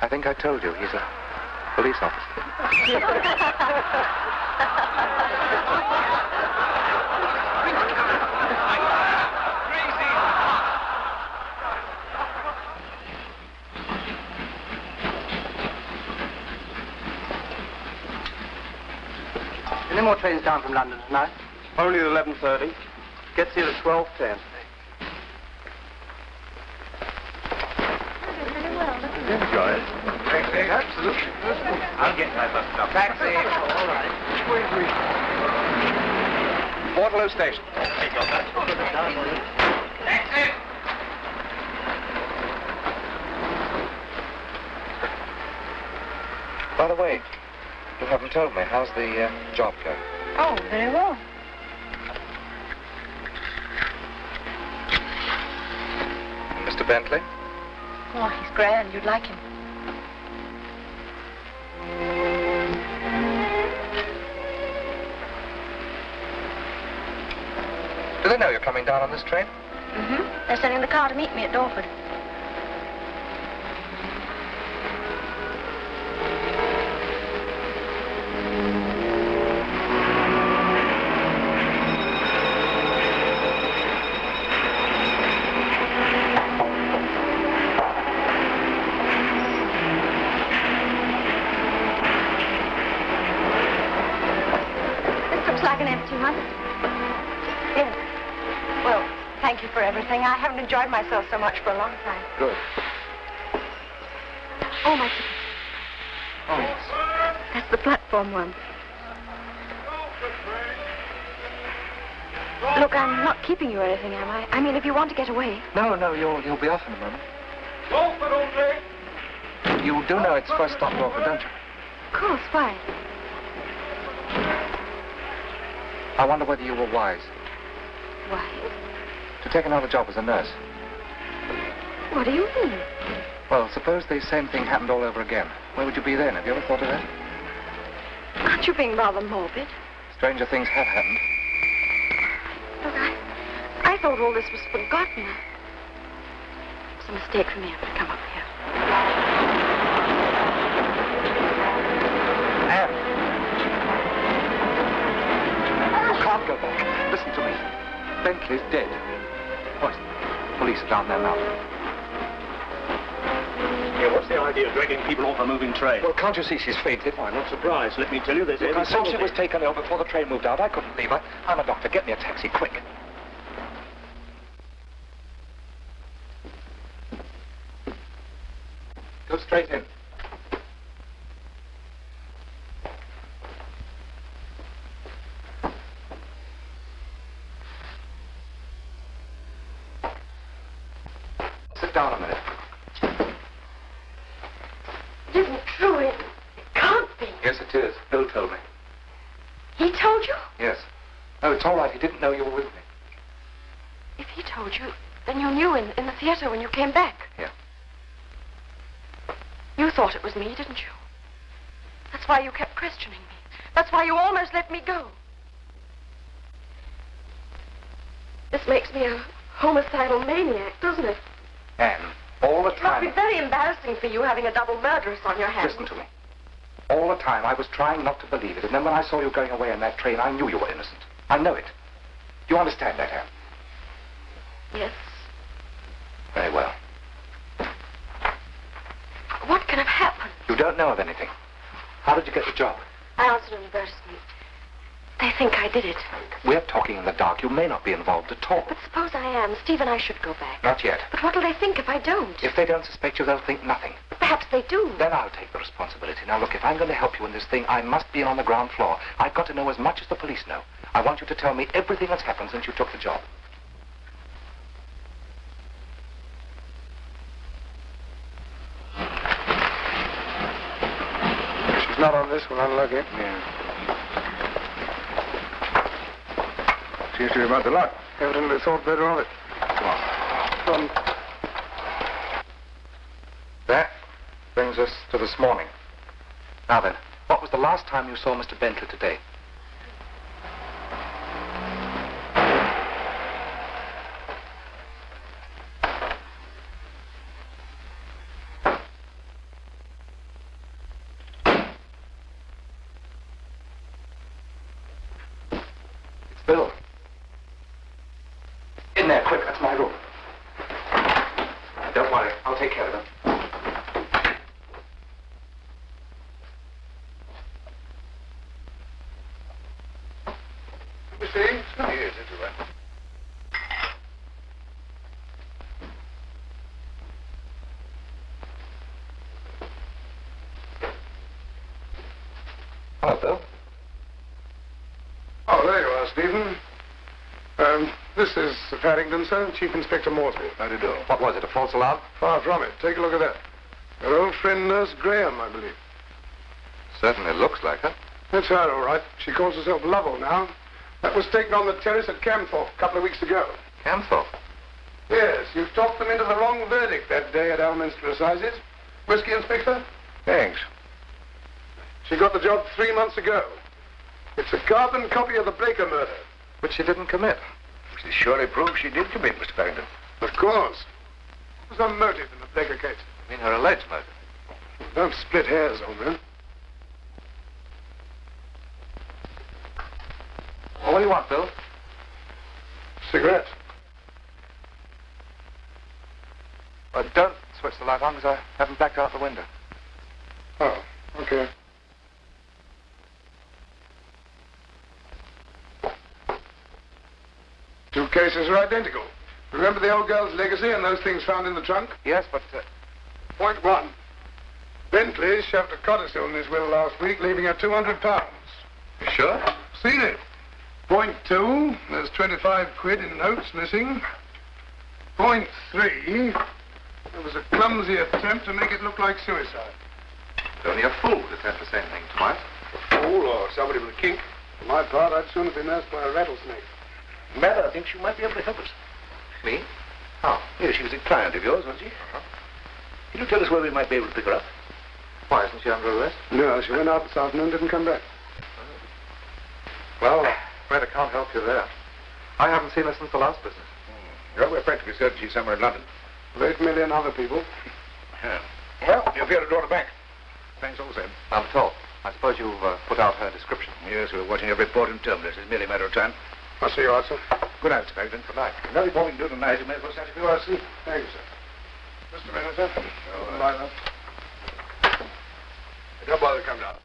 I think I told you he's a police officer. Any more trains down from London tonight? Only at 11.30. Gets here at 12.10. Enjoy it. Absolutely. I'll get my bus stop. Taxi. All right. Waterloo Station. Taxi. By the way, you haven't told me. How's the uh, job going? Oh, very well. Mr. Bentley? Oh, he's grand. You'd like him. Do they know you're coming down on this train? Mm-hmm. They're sending the car to meet me at Dorford. This looks like an empty one. Yes. Well, thank you for everything. I haven't enjoyed myself so much for a long time. Good. Oh, my ticket. Oh, yes. That's the platform one. Look, I'm not keeping you or anything, am I? I mean, if you want to get away. No, no, you'll, you'll be off in a moment. Dorford, only. You do know it's first stop Dorford, don't you? Of course, why? I wonder whether you were wise. wise To take another job as a nurse. What do you mean? Well, suppose the same thing happened all over again. Where would you be then? Have you ever thought of that? Aren't you being rather morbid? Stranger things have happened. Look, I, I thought all this was forgotten. It's a mistake for me ever to come up here. Anne! You can't go back. Listen to me. Bentley's dead. What? Police are down there now. Yeah, what's the idea of dragging people off a moving train? Well, can't you see she's fainted? I'm not surprised. Let me tell you, there's Look, I saw she was taken ill before the train moved out. I couldn't leave her. I'm a doctor. Get me a taxi, quick. Go straight in. Sit down a minute. It isn't true. It, it can't be. Yes, it is. Bill told me. He told you? Yes. No, it's all right. He didn't know you were with me. If he told you, then you knew in, in the theater when you came back. Yeah. You thought it was me, didn't you? That's why you kept questioning me. That's why you almost let me go. This makes me a homicidal maniac, doesn't it? Anne, all the time. It must be very embarrassing for you having a double murderess on your hands. Listen to me. All the time I was trying not to believe it, and then when I saw you going away in that train, I knew you were innocent. I know it. You understand that, Anne? Yes. Very well. What can have happened? You don't know of anything. How did you get the job? I answered an advertisement. They think I did it. We're talking in the dark. You may not be involved at all. But suppose I am. Steve and I should go back. Not yet. But what'll they think if I don't? If they don't suspect you, they'll think nothing. Perhaps they do. Then I'll take the responsibility. Now, look, if I'm going to help you in this thing, I must be in on the ground floor. I've got to know as much as the police know. I want you to tell me everything that's happened since you took the job. She's not on this one, unlucky. Yeah. Seems to be about the luck. Evidently thought better of it. Come on. Come. That brings us to this morning. Now then, what was the last time you saw Mr. Bentley today? It's Bill. In there, quick, that's my room. Don't worry, I'll take care of him. You see? Yes, it's all right. Hello, Bill. Oh, there you are, Stephen. Um, this is Farrington, sir, Chief Inspector Moresby. How do you do? What was it, a false alarm? Far from it. Take a look at that. Your old friend, Nurse Graham, I believe. Certainly looks like her. That's her, all right. She calls herself Lovell now. That was taken on the terrace at Camthorpe a couple of weeks ago. Camthorpe. Yes, you've talked them into the wrong verdict that day at Alminster Assizes. Whiskey, Inspector? Thanks. She got the job three months ago. It's a carbon copy of the Baker murder. which she didn't commit. She surely proves she did commit, Mr. Farrington. Of course. What was the motive in the Baker case? I mean, her alleged motive. Don't split hairs, old man. Well, what do you want, Bill? Cigarettes. Uh, don't switch the light on because I haven't blacked out the window. Oh, okay. Cases are identical. Remember the old girl's legacy and those things found in the trunk? Yes, but... Uh... Point one. Bentley shoved a codicil in his will last week, leaving her 200 pounds. You sure? Seen it. Point two, there's 25 quid in notes missing. Point three, there was a clumsy attempt to make it look like suicide. It's Only a fool would attempt the same thing twice. A fool or somebody with a kink. For my part, I'd sooner be nursed by a rattlesnake. Mather thinks you might be able to help us. Me? How? Yes, she was a client of yours, wasn't she? Uh-huh. Can you tell us where we might be able to pick her up? Why, isn't she under arrest? No, she went out this afternoon, and didn't come back. Well, afraid I can't help you there. I haven't seen her since the last business. Well, we're practically certain she's somewhere in London. With eight million other people. Yeah. Well, you'll be able to draw her back. Thanks all the same. Not at all. I suppose you've uh, put out her description. Yes, we're watching every port in terminus. It's merely a matter of time. I'll see you out, sir. Good night, Mr. Farrington. Good night. Nothing more we can do tonight. You may as well start if you are asleep. Thank you, sir. Mr. Manager. Oh, Good night, then. Don't bother to come down.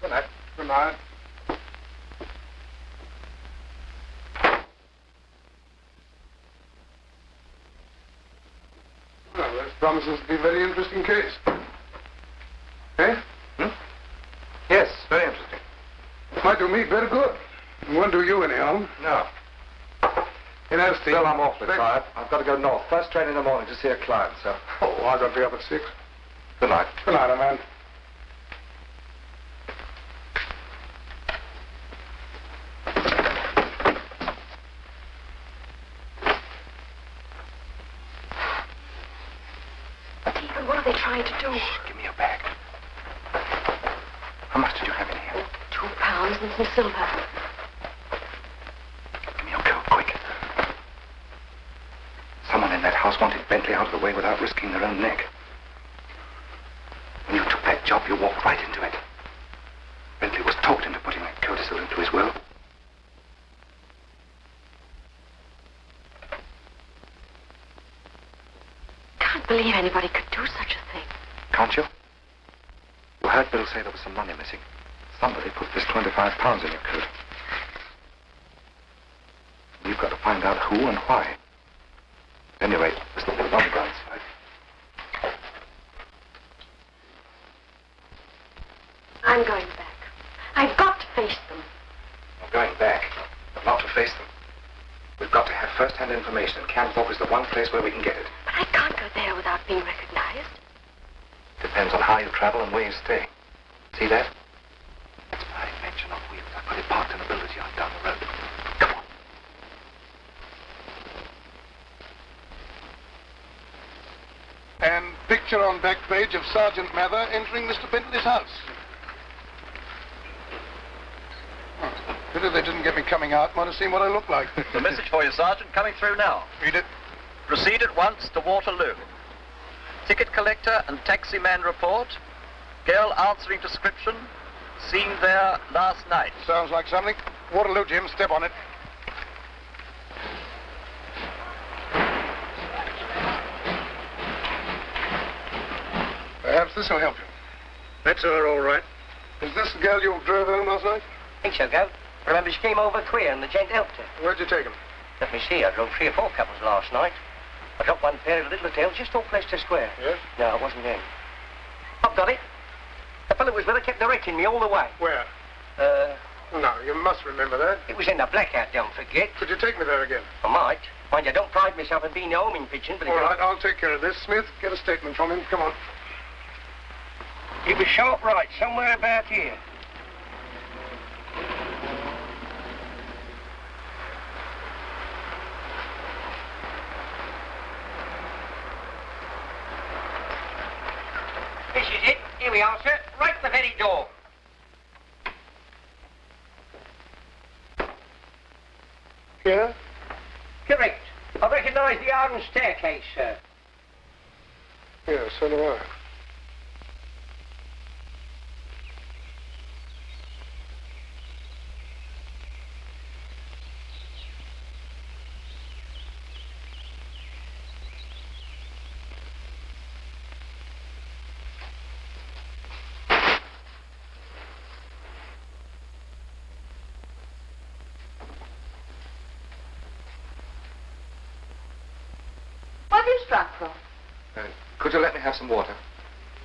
Good night. Good night. Well, this promises to be a very interesting case. Eh? Hmm? Yes, very interesting. Might do me very good. It won't do you any harm. No. You know, Steve... Still, I'm awfully tired. I've got to go north. First train in the morning to see a client, so... Oh, I've got to be up at six. Good night. Good night, old man. Stephen, what are they trying to do? Give me your bag. How much did you have in here? Two pounds and some silver. Give me your coat, quick. Someone in that house wanted Bentley out of the way without risking their own neck. When you took that job, you walked right into it. Bentley was talked into putting that codicil into his will. Can't believe anybody could do such a thing. Can't you? You heard Bill say there was some money missing. Somebody put this 25 pounds in your coat. We've got to find out who and why. At any rate, there's nothing on the ground side. I'm going back. I've got to face them. We're going back, but not to face them. We've got to have first-hand information, and Camthorpe is the one place where we can get it. But I can't go there without being recognized. Depends on how you travel and where you stay. See that? That's my invention on wheels. I put it parked in a building yard down the road. Come on. And picture on back page of Sergeant Mather entering Mr. Bentley's house. Oh, pity they didn't get me coming out. Might have seen what I look like. The message for you, Sergeant, coming through now. Read it. Proceed at once to Waterloo. Ticket collector and taxi man report. Girl answering description. Seen there last night. Sounds like something. Waterloo, Jim. Step on it. Will help you. That's her, all right. Is this the girl you drove home last night? I think so, Goat. Remember, she came over queer and the gent helped her. Where'd you take him? Let me see, I drove three or four couples last night. I dropped one pair of little tails just off Leicester Square. Yes? No, it wasn't him. I've got it. The fellow was with her kept directing me all the way. Where? Uh, No, you must remember that. it was in the blackout, don't forget. Could you take me there again? I might. Mind you, I don't pride myself in being a homing pigeon, but... All right, I'll take care of this. Smith, get a statement from him. Come on. It was sharp right, somewhere about here. This is it. Here we are, sir. Right at the very door. Here. Correct. I recognise the iron staircase, sir. Yes, so do I. have some water?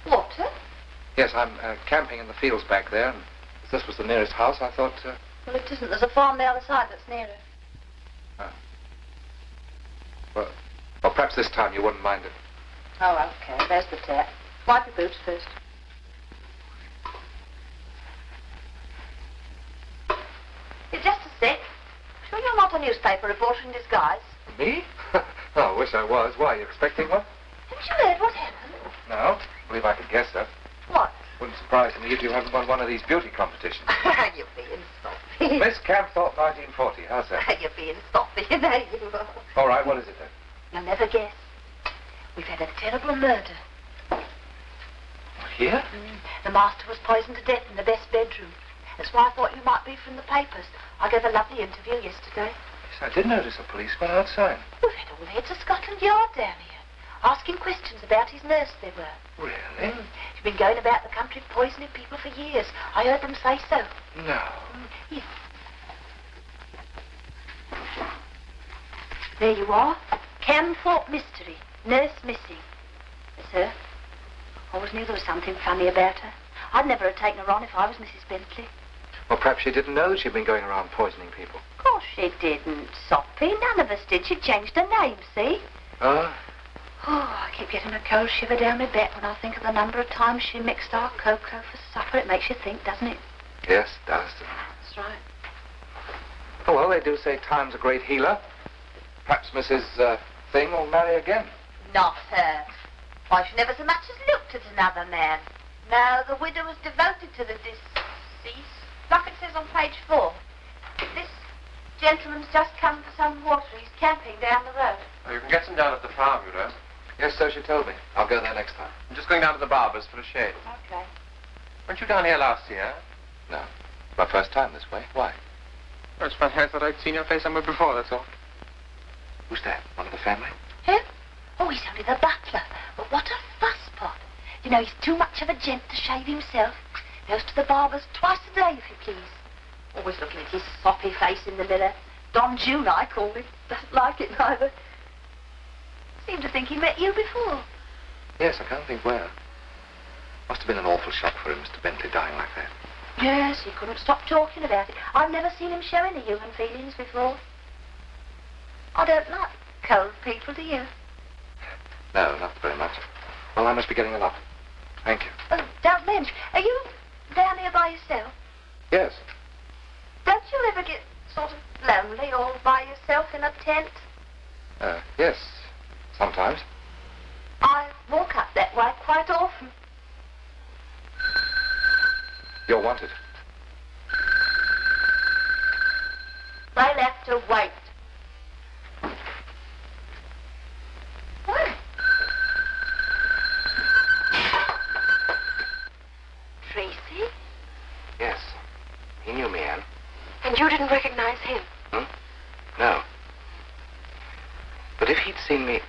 Water? Yes, I'm uh, camping in the fields back there, and as this was the nearest house, I thought, uh, Well, it isn't. There's a farm the other side that's nearer. well, well, perhaps this time you wouldn't mind it. Oh, okay. There's the tap. Wipe your boots first. You're just a sec. Sure you're not a newspaper reporter in disguise? Me? oh, I wish I was. Why, are you expecting one? Haven't you heard what? No. I believe I could guess that. What? Wouldn't surprise me if you haven't won one of these beauty competitions. you're being soppy. Miss Camthorpe 1940. How's that? you're being soppy, you know you are. All right, what is it then? You'll never guess. We've had a terrible murder. Here? Mm. The master was poisoned to death in the best bedroom. That's why I thought you might be from the papers. I gave a lovely interview yesterday. Yes, I did notice a policeman outside. We've had all the heads of Scotland Yard down here, asking questions about his nurse, they were. Really? Mm. She's been going about the country poisoning people for years. I heard them say so. No. Mm. Yes. There you are. Camthorpe Mystery. Nurse missing. Yes, sir. Always knew there was something funny about her. I'd never have taken her on if I was Mrs. Bentley. Well, perhaps she didn't know that she'd been going around poisoning people. Of course she didn't, Soppy. None of us did. She changed her name, see? Oh? Oh, I keep getting a cold shiver down my back when I think of the number of times she mixed our cocoa for supper. It makes you think, doesn't it? Yes, it does. That's right. Oh, well, they do say time's a great healer. Perhaps Mrs. Uh, Thing will marry again. Not her. Why, she never so much as looked at another man. No, the widow was devoted to the deceased, like it says on page four. This gentleman's just come for some water. He's camping down the road. Oh, you can get some down at the farm, you know. Yes, so she told me. I'll go there next time. I'm just going down to the barber's for a shave. Okay. Weren't you down here last year? No. My first time this way. Why? Oh, it's funny. I thought I'd seen your face somewhere before, that's all. Who's that? One of the family? Him? Oh, he's only the butler. But what a fusspot. You know, he's too much of a gent to shave himself. Goes to the barber's twice a day, if you please. Always looking at his soppy face in the mirror. Don Juan, I call him. Doesn't like it neither. Seem to think he met you before. Yes, I can't think where. Must have been an awful shock for him, Mr. Bentley, dying like that. Yes, he couldn't stop talking about it. I've never seen him show any human feelings before. I don't like cold people, do you? No, not very much. Well, I must be getting along. Thank you. Oh, Doug Lynch, are you down here by yourself? Yes. Don't you ever get sort of lonely all by yourself in a tent? Uh, yes. Sometimes. I walk up that way quite often. You're wanted. They'll have to wait. What? Tracy? Yes. He knew me, Anne. And you didn't recognize him? Hmm? No. But if he'd seen me...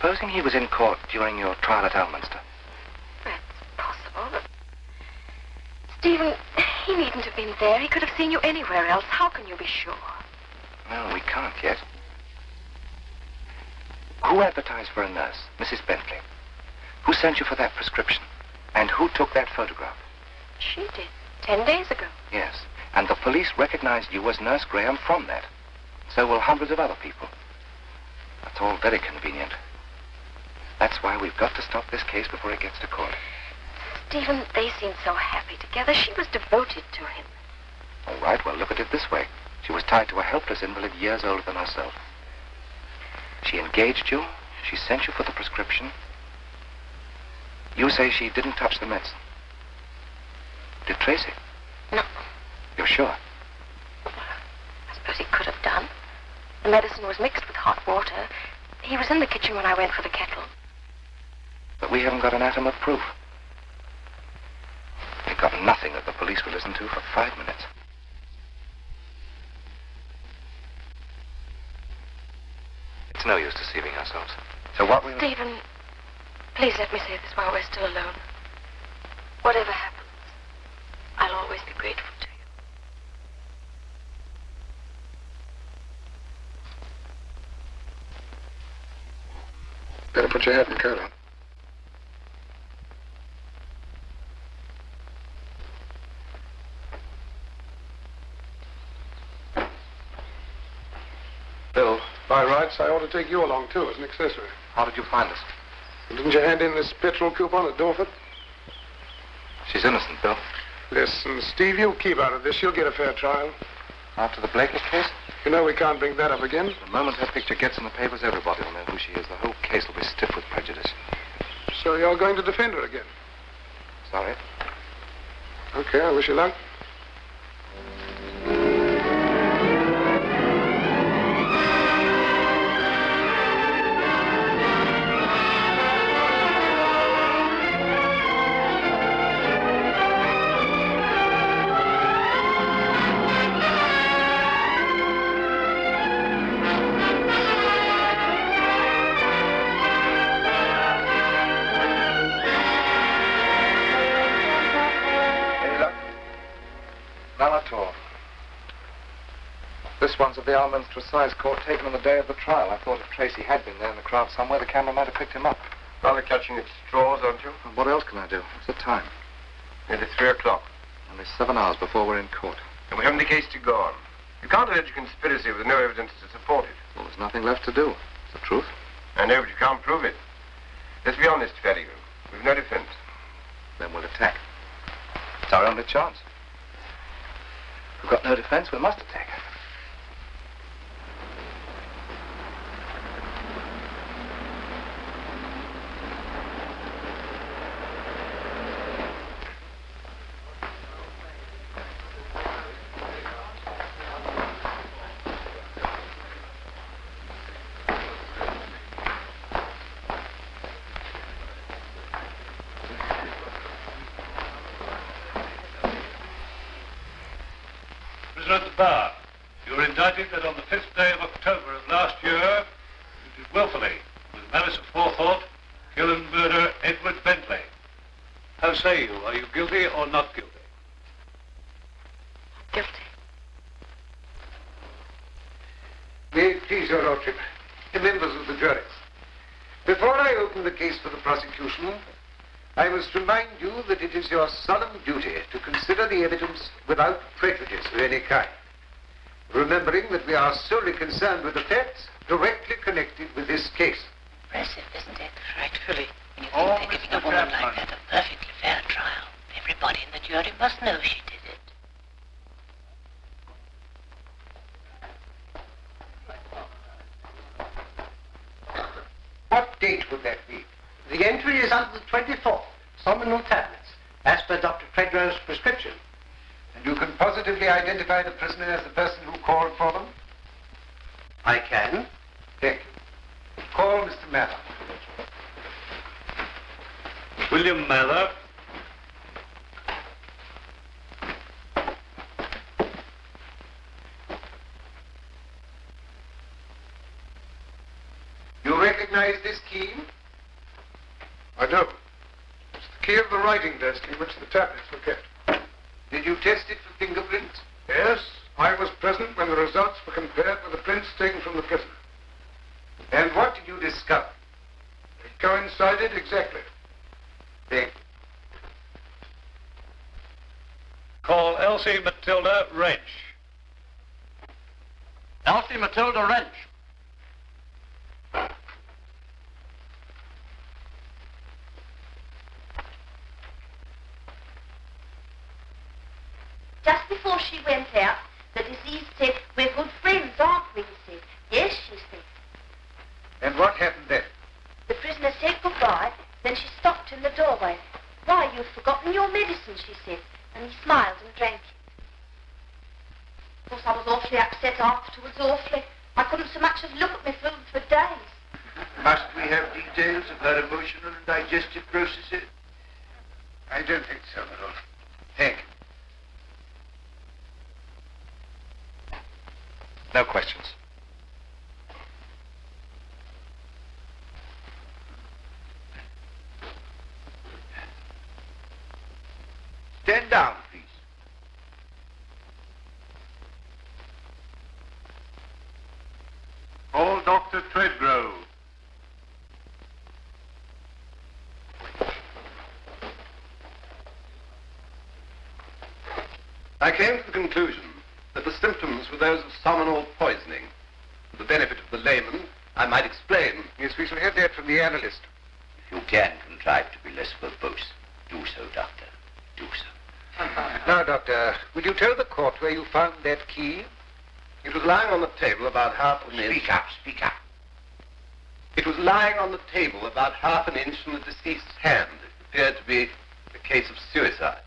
Supposing he was in court during your trial at Elminster. That's possible, but... Stephen, he needn't have been there. He could have seen you anywhere else. How can you be sure? Well, we can't yet. Who advertised for a nurse? Mrs. Bentley. Who sent you for that prescription? And who took that photograph? She did. Ten days ago. Yes. And the police recognized you as Nurse Graham from that. So will hundreds of other people. That's all very convenient. That's why we've got to stop this case before it gets to court. Stephen, they seemed so happy together. She was devoted to him. All right, well, look at it this way. She was tied to a helpless invalid years older than herself. She engaged you. She sent you for the prescription. You say she didn't touch the medicine. Did Tracy? No. You're sure? I suppose he could have done. The medicine was mixed with hot water. He was in the kitchen when I went for the kettle. But we haven't got an atom of proof. We've got nothing that the police will listen to for five minutes. It's no use deceiving ourselves. So what we... Stephen, please let me say this while we're still alone. Whatever happens, I'll always be grateful to you. Better put your hat and coat on. Bill, By rights, I ought to take you along, too, as an accessory. how did you find us? Didn't you hand in this petrol coupon at Dorford? She's innocent, Bill. Listen, Steve, you keep out of this. You'll get a fair trial. After the Baker case? You know we can't bring that up again. The moment her picture gets in the papers, everybody will know who she is. The whole case will be stiff with prejudice. So you're going to defend her again? Sorry. Okay, I wish you luck. Of the Alminster Size Court taken on the day of the trial. I thought if Tracy had been there in the crowd somewhere, the camera might have picked him up. Rather catching at straws, aren't you? And what else can I do? What's the time? Nearly three o'clock. Only seven hours before we're in court. And we haven't the case to go on. You can't allege a conspiracy with no evidence to support it. Well, there's nothing left to do. It's the truth. I know, but you can't prove it. Let's be honest, Felligan. We've no defense. Then we'll attack. It's our only chance. We've got no defense, we must attack. Prisoner at the bar, you are indicted that on the 5th day of October of last year, you did willfully, with malice of forethought, kill and murder Edward Bentley. How say you? Are you guilty or not guilty? Guilty. May it please your lordship, the members of the jury. Before I open the case for the prosecution, I must remind you that it is your solemn duty to consider the evidence without prejudice of any kind, remembering that we are solely concerned with the facts directly connected with this case. Impressive, isn't it? Frightfully. When you think Oh, they're giving Mr. a woman like Chapman. that a perfectly fair trial. Everybody in the jury must know she did it. What date would that be? The entry is under the 24th, Somnol tablets, as per Dr. Tredrow's prescription. And you can positively identify the prisoner as the person who called for them? I can. Thank you. Call Mr. Mather. William Mather. You recognize this key? I do. It's the key of the writing desk in which the tablets were kept. Did you test it for fingerprints? Yes, I was present when the results were compared with the prints taken from the prisoner. And what did you discover? It coincided exactly. Thank Call Elsie Matilda Wrench. Elsie Matilda Wrench. Just before she went out, the deceased said, We're good friends, aren't we? He said. Yes, she said. And what happened then? The prisoner said goodbye, then she stopped stopped in the doorway. Why, you've forgotten your medicine, she said, and he smiled and drank it. Of course, I was awfully upset afterwards, awfully. I couldn't so much as look at my food for days. Must we have details of her emotional and digestive processes? I don't think so, my lord. Thank you. No questions. Stand down, please. Call Dr. Tredgrove. I came to the conclusion that the symptoms were those of sulphonal poisoning. For the benefit of the layman, I might explain. Yes, we shall have that from the analyst. If you can contrive to be less verbose, do so, Doctor. Do so. Now, Doctor, will you tell the court where you found that key? It was lying on the table about half an inch. Speak up, speak up. It was lying on the table about half an inch from the deceased's hand. It appeared to be a case of suicide.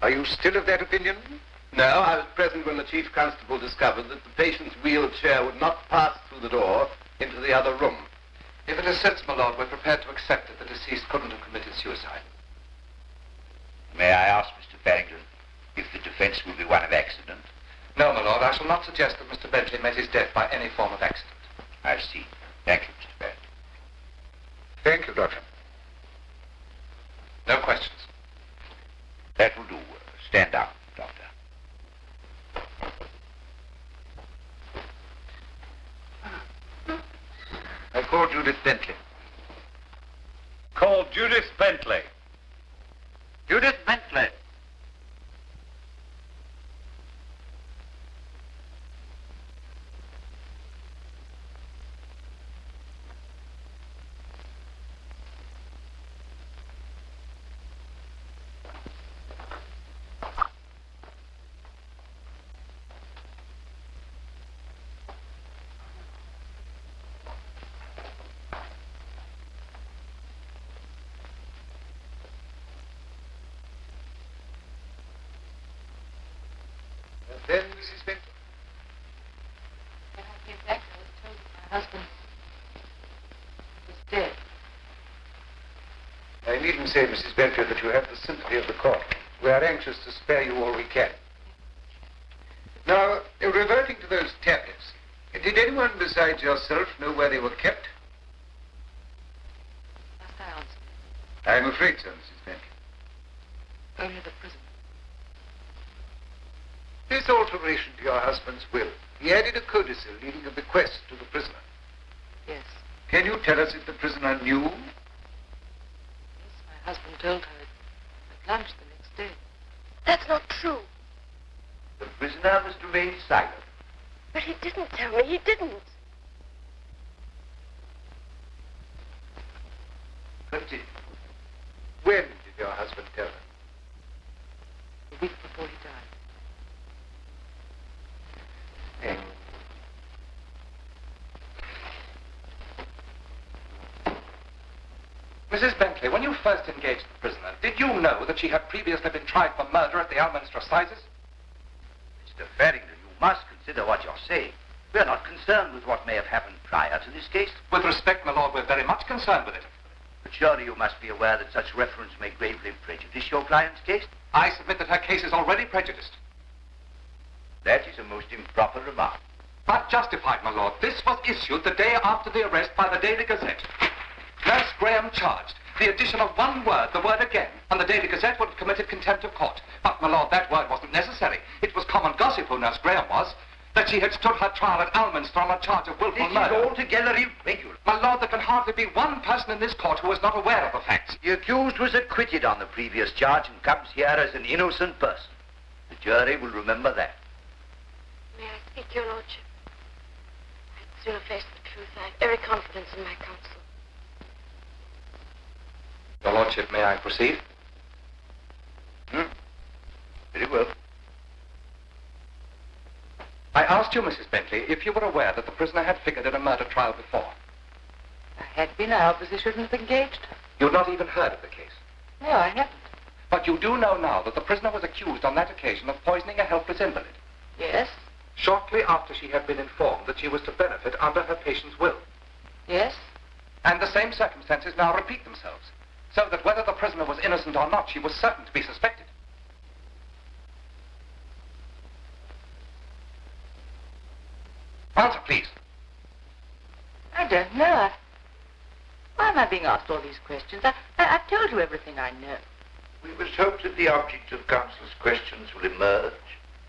Are you still of that opinion? No, I was present when the chief constable discovered that the patient's wheelchair would not pass through the door into the other room. If it is sense, my lord, we're prepared to accept that the deceased couldn't have committed suicide. May I ask, Mr. Farrington, if the defense will be one of accident? No, my lord, I shall not suggest that Mr. Bentley met his death by any form of accident. I see. Thank you, Mr. Farrington. Thank you, Doctor. No questions. That will do. Uh, stand down, Doctor. I call Judith Bentley. Call Judith Bentley. Judith Bentley. And then Mrs. Bentley. When I came back, I was told that my husband was dead. I needn't say, Mrs. Bentley, that you have the sympathy of the court. We are anxious to spare you all we can. Now, reverting to those tablets, did anyone besides yourself know where they were kept? Must I answer? I'm afraid so, Mrs. Bentley. Only the prisoner. This alteration to your husband's will, he added a codicil leaving a bequest to the prisoner. Yes. Can you tell us if the prisoner knew? Yes, my husband told her at lunch the next day. That's not true. The prisoner must remain silent. But he didn't tell me. He didn't. Continue. When did your husband tell her? A week before he died. Thank Mrs. Bentley, when you first engaged the prisoner, did you know that she had previously been tried for murder at the Alminster Assizes? Mr. Farrington, you must consider what you're saying. We're not concerned with what may have happened prior to this case. With respect, my lord, we're very much concerned with it. But surely you must be aware that such reference may gravely prejudice your client's case. I submit that her case is already prejudiced. That is a most improper remark. But justified, my lord. This was issued the day after the arrest by the Daily Gazette. Nurse Graham charged. The addition of one word, the word again, and the Daily Gazette would have committed contempt of court. But, my lord, that word wasn't necessary. It was common gossip who Nurse Graham was. That she had stood her trial at Alminster on a charge of willful This murder. is altogether irregular. My lord, there can hardly be one person in this court who is not aware of the facts. The accused was acquitted on the previous charge and comes here as an innocent person. The jury will remember that. May I speak, Your Lordship? I'd sooner face the truth. I have every confidence in my counsel. Your lordship, may I proceed? Hmm? Very well. I asked you, Mrs. Bentley, if you were aware that the prisoner had figured in a murder trial before. I had been, I obviously shouldn't have engaged her. You'd not even heard of the case. No, I haven't. But you do know now that the prisoner was accused on that occasion of poisoning a helpless invalid. Yes? Shortly after she had been informed that she was to benefit under her patient's will. Yes? And the same circumstances now repeat themselves. So that whether the prisoner was innocent or not, she was certain to be suspected. Answer, please. I don't know. Why am I being asked all these questions? I, I, have told you everything I know. We must hope that the object of counsel's questions will emerge.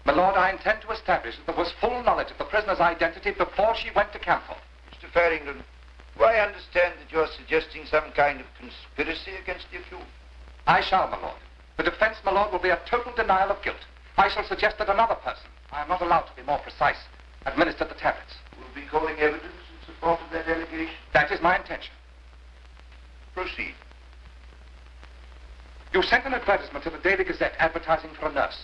My lord, I intend to establish that there was full knowledge of the prisoner's identity before she went to Camthorpe. Mr. Farrington, do I understand that you're suggesting some kind of conspiracy against the accused? I shall, my lord. The defense, my lord, will be a total denial of guilt. I shall suggest that another person, I am not allowed to be more precise, administered the tablets. We will be calling evidence in support of that allegation? That is my intention. Proceed. You sent an advertisement to the Daily Gazette advertising for a nurse.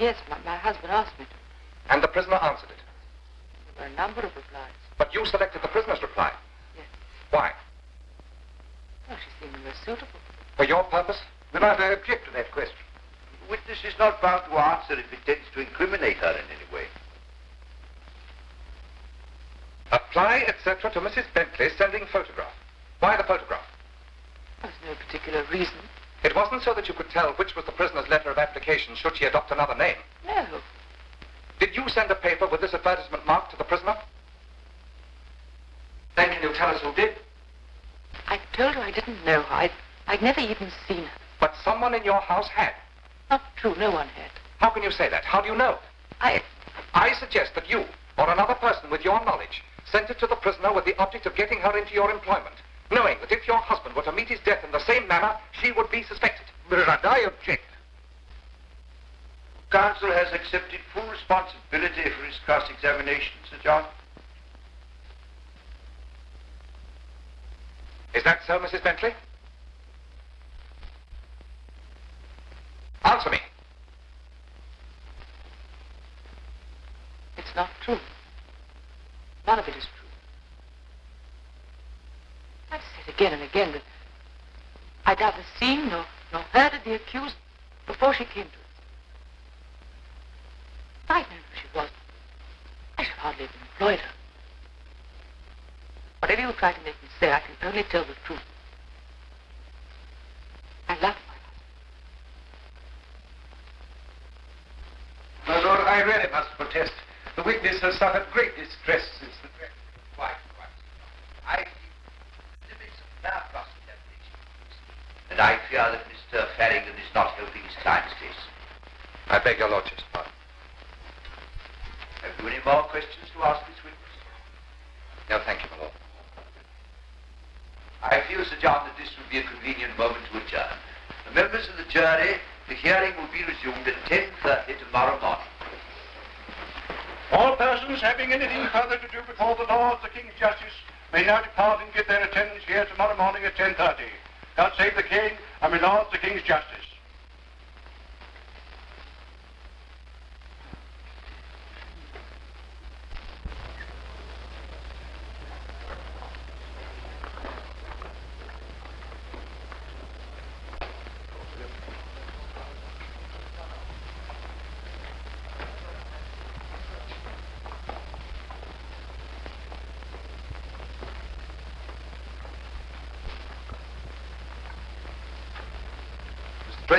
Yes, my, my husband asked me to. And the prisoner answered it. There were a number of replies. But you selected the prisoner's reply. Yes. Why? Well, she seemed most suitable. For your purpose? Then I object to that question. The witness is not bound to answer if it tends to incriminate her in any way. Apply, etc., to Mrs. Bentley sending photograph. Why the photograph? There's no particular reason. It wasn't so that you could tell which was the prisoner's letter of application should she adopt another name. No. Did you send a paper with this advertisement marked to the prisoner? Then can you tell us who did? I told her I didn't know her. I'd, I'd never even seen her. But someone in your house had. Not true. No one had. How can you say that? How do you know? I... I suggest that you, or another person with your knowledge, sent it to the prisoner with the object of getting her into your employment, knowing that if your husband were to meet his death in the same manner, she would be suspected. But I object. Counsel has accepted full responsibility for his cross-examination, Sir John. Is that so, Mrs. Bentley? Answer me. It's not true. None of it is true. I've said again and again that I'd neither seen nor, nor heard of the accused before she came to us. If I'd known who she was, I should hardly have employed her. Whatever you try to make say, I can only tell the truth. I love my My lord, I really must protest. The witness has suffered great distress since the death. Quite, quite. I feel limits of now cross-examination. And I fear that Mr. Farrington is not helping his client's case. I beg your lordship's pardon. Have you any more questions to ask this witness? No, thank you, my lord. I feel, Sir John, that this would be a convenient moment to adjourn. The members of the jury, the hearing will be resumed at 10.30 tomorrow morning. All persons having anything further to do before the Lord, the King's Justice, may now depart and give their attendance here tomorrow morning at 10.30. God save the King and my Lord, the King's Justice.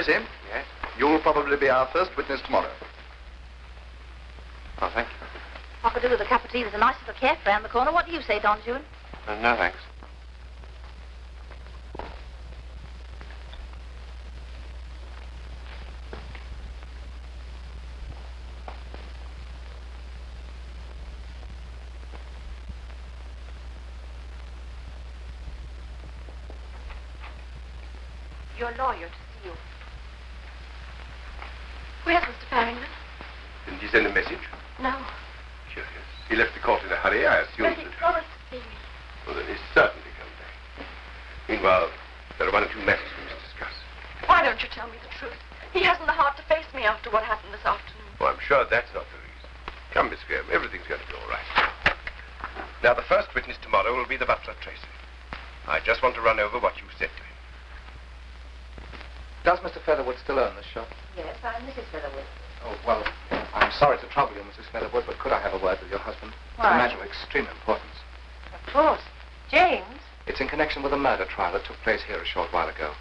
Tracy? Yes? You'll probably be our first witness tomorrow. Oh, thank you. I could do with a cup of tea. There's a nice little cafe round the corner. What do you say, Don Juan? Uh, no, thanks. Your lawyer to see you. Where's Mr. Farrington? Didn't you send a message? No. Curious. He left the court in a hurry, I assume. But he promised to see me. Well, then he's certainly come back. Meanwhile, there are one or two matters we must discuss. Why don't you tell me the truth? He hasn't the heart to face me after what happened this afternoon. Oh, I'm sure that's not the reason. Come, Miss Graham, everything's going to be all right. Now, the first witness tomorrow will be the butler, Tracy. I just want to run over what you said to him. Does Mr. Featherwood still own this shop? Yes, I'm Mrs. Featherwood. Oh, well, I'm sorry to trouble you, Mrs. Featherwood, but could I have a word with your husband? It's Why? a matter of extreme importance. Of course. James? It's in connection with a murder trial that took place here a short while ago.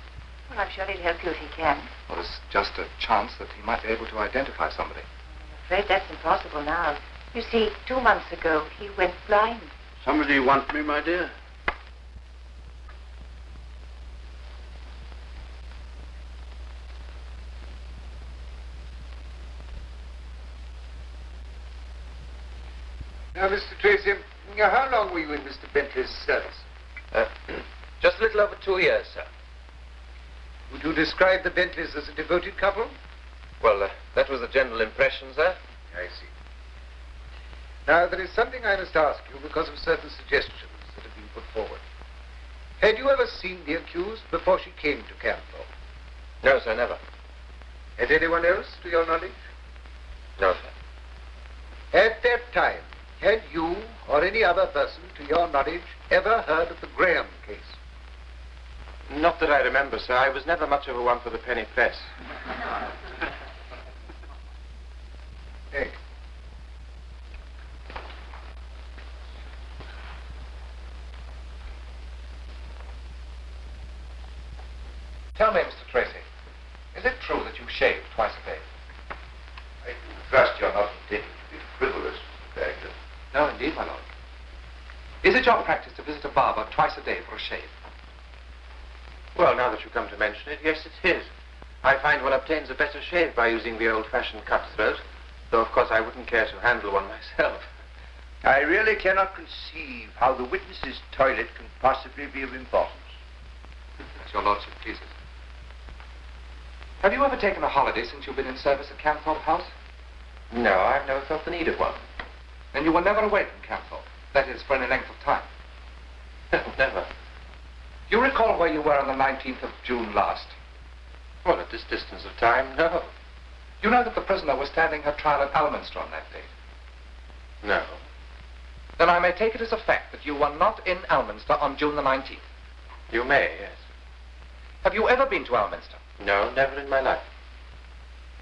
Well, I'm sure he'll help you if he can. Well, there's just a chance that he might be able to identify somebody. I'm afraid that's impossible now. You see, two months ago, he went blind. Somebody want me, my dear? Now, Mr. Tracy, now, how long were you in Mr. Bentley's service? Uh, just a little over two years, sir. Would you describe the Bentleys as a devoted couple? Well, uh, that was the general impression, sir. I see. Now, there is something I must ask you because of certain suggestions that have been put forward. Had you ever seen the accused before she came to Camthorpe? No, sir, never. Had anyone else, to your knowledge? No, sir. At that time, had you or any other person, to your knowledge, ever heard of the Graham case? Not that I remember, sir. I was never much of a one for the penny press. Hey. Tell me, Mr. Tracy, is it true that you shave twice a day? I trust you're not intending to be frivolous, Mr. Barrington. No, indeed, my lord. Is it your practice to visit a barber twice a day for a shave? Well, now that you come to mention it, yes, it is. his. I find one obtains a better shave by using the old-fashioned cutthroat, though, of course, I wouldn't care to handle one myself. I really cannot conceive how the witness's toilet can possibly be of importance. As your lordship pleases. Have you ever taken a holiday since you've been in service at Camthorpe House? No, I've never felt the need of one. Then you were never away from Camthorpe. That is, for any length of time. never. You recall where you were on the 19th of June last? Well, at this distance of time, no. You know that the prisoner was standing her trial at Alminster on that date? No. Then I may take it as a fact that you were not in Alminster on June the 19th. You may, yes. Have you ever been to Alminster? No, never in my life.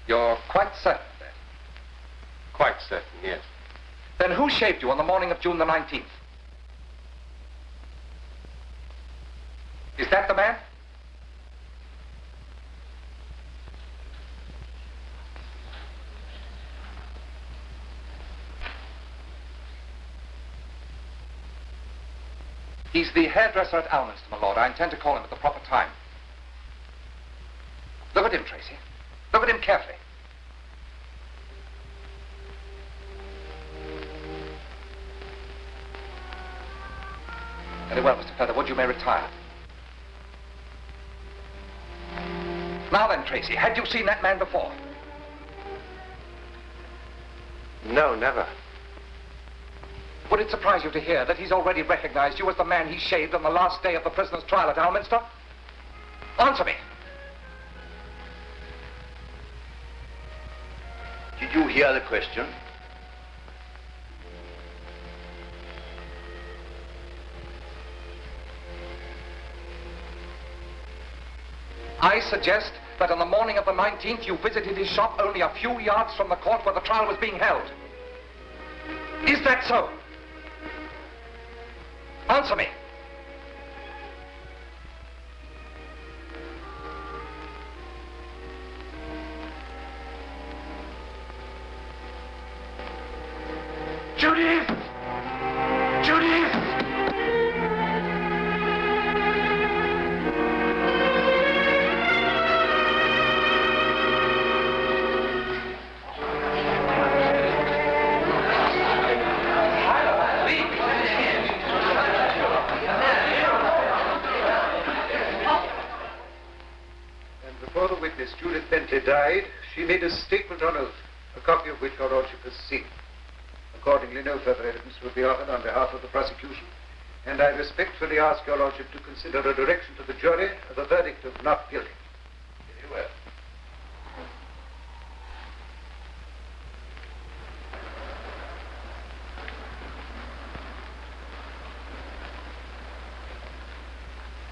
You're quite certain that? Quite certain, yes. Then who shaved you on the morning of June the 19th? Is that the man? He's the hairdresser at Alminster, my lord. I intend to call him at the proper time. Look at him, Tracy. Look at him carefully. Very well, Mr. Featherwood, you may retire. Now then, Tracy, had you seen that man before? No, never. Would it surprise you to hear that he's already recognized you as the man he shaved on the last day of the prisoner's trial at Alminster? Answer me. Did you hear the question? I suggest that on the morning of the 19th you visited his shop only a few yards from the court where the trial was being held. Is that so? Answer me. Be offered on behalf of the prosecution, and I respectfully ask your lordship to consider a direction to the jury of a verdict of not guilty. Very well.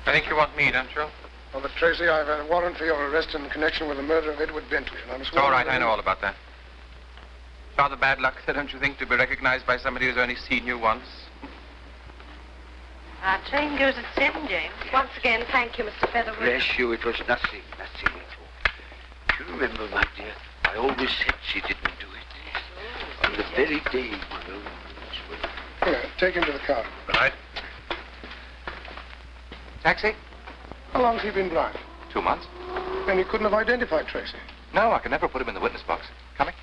I think you want me, don't you? Well, but Tracy, I've a warrant for your arrest in connection with the murder of Edward Bentley, and I'm It's sworn... all right, I know all about that. Rather bad luck, sir, don't you think, to be recognized by somebody who's only seen you once? Our train goes at seven, James. Once again, thank you, Mr. Featherwood. Bless you, it was nothing, nothing at all. Do you remember, my dear, I always said she didn't do it. On the very day, you know. Here, take him to the car. Right. Taxi? How long's he been blind? Two months. Then he couldn't have identified Tracy. No, I can never put him in the witness box. Coming?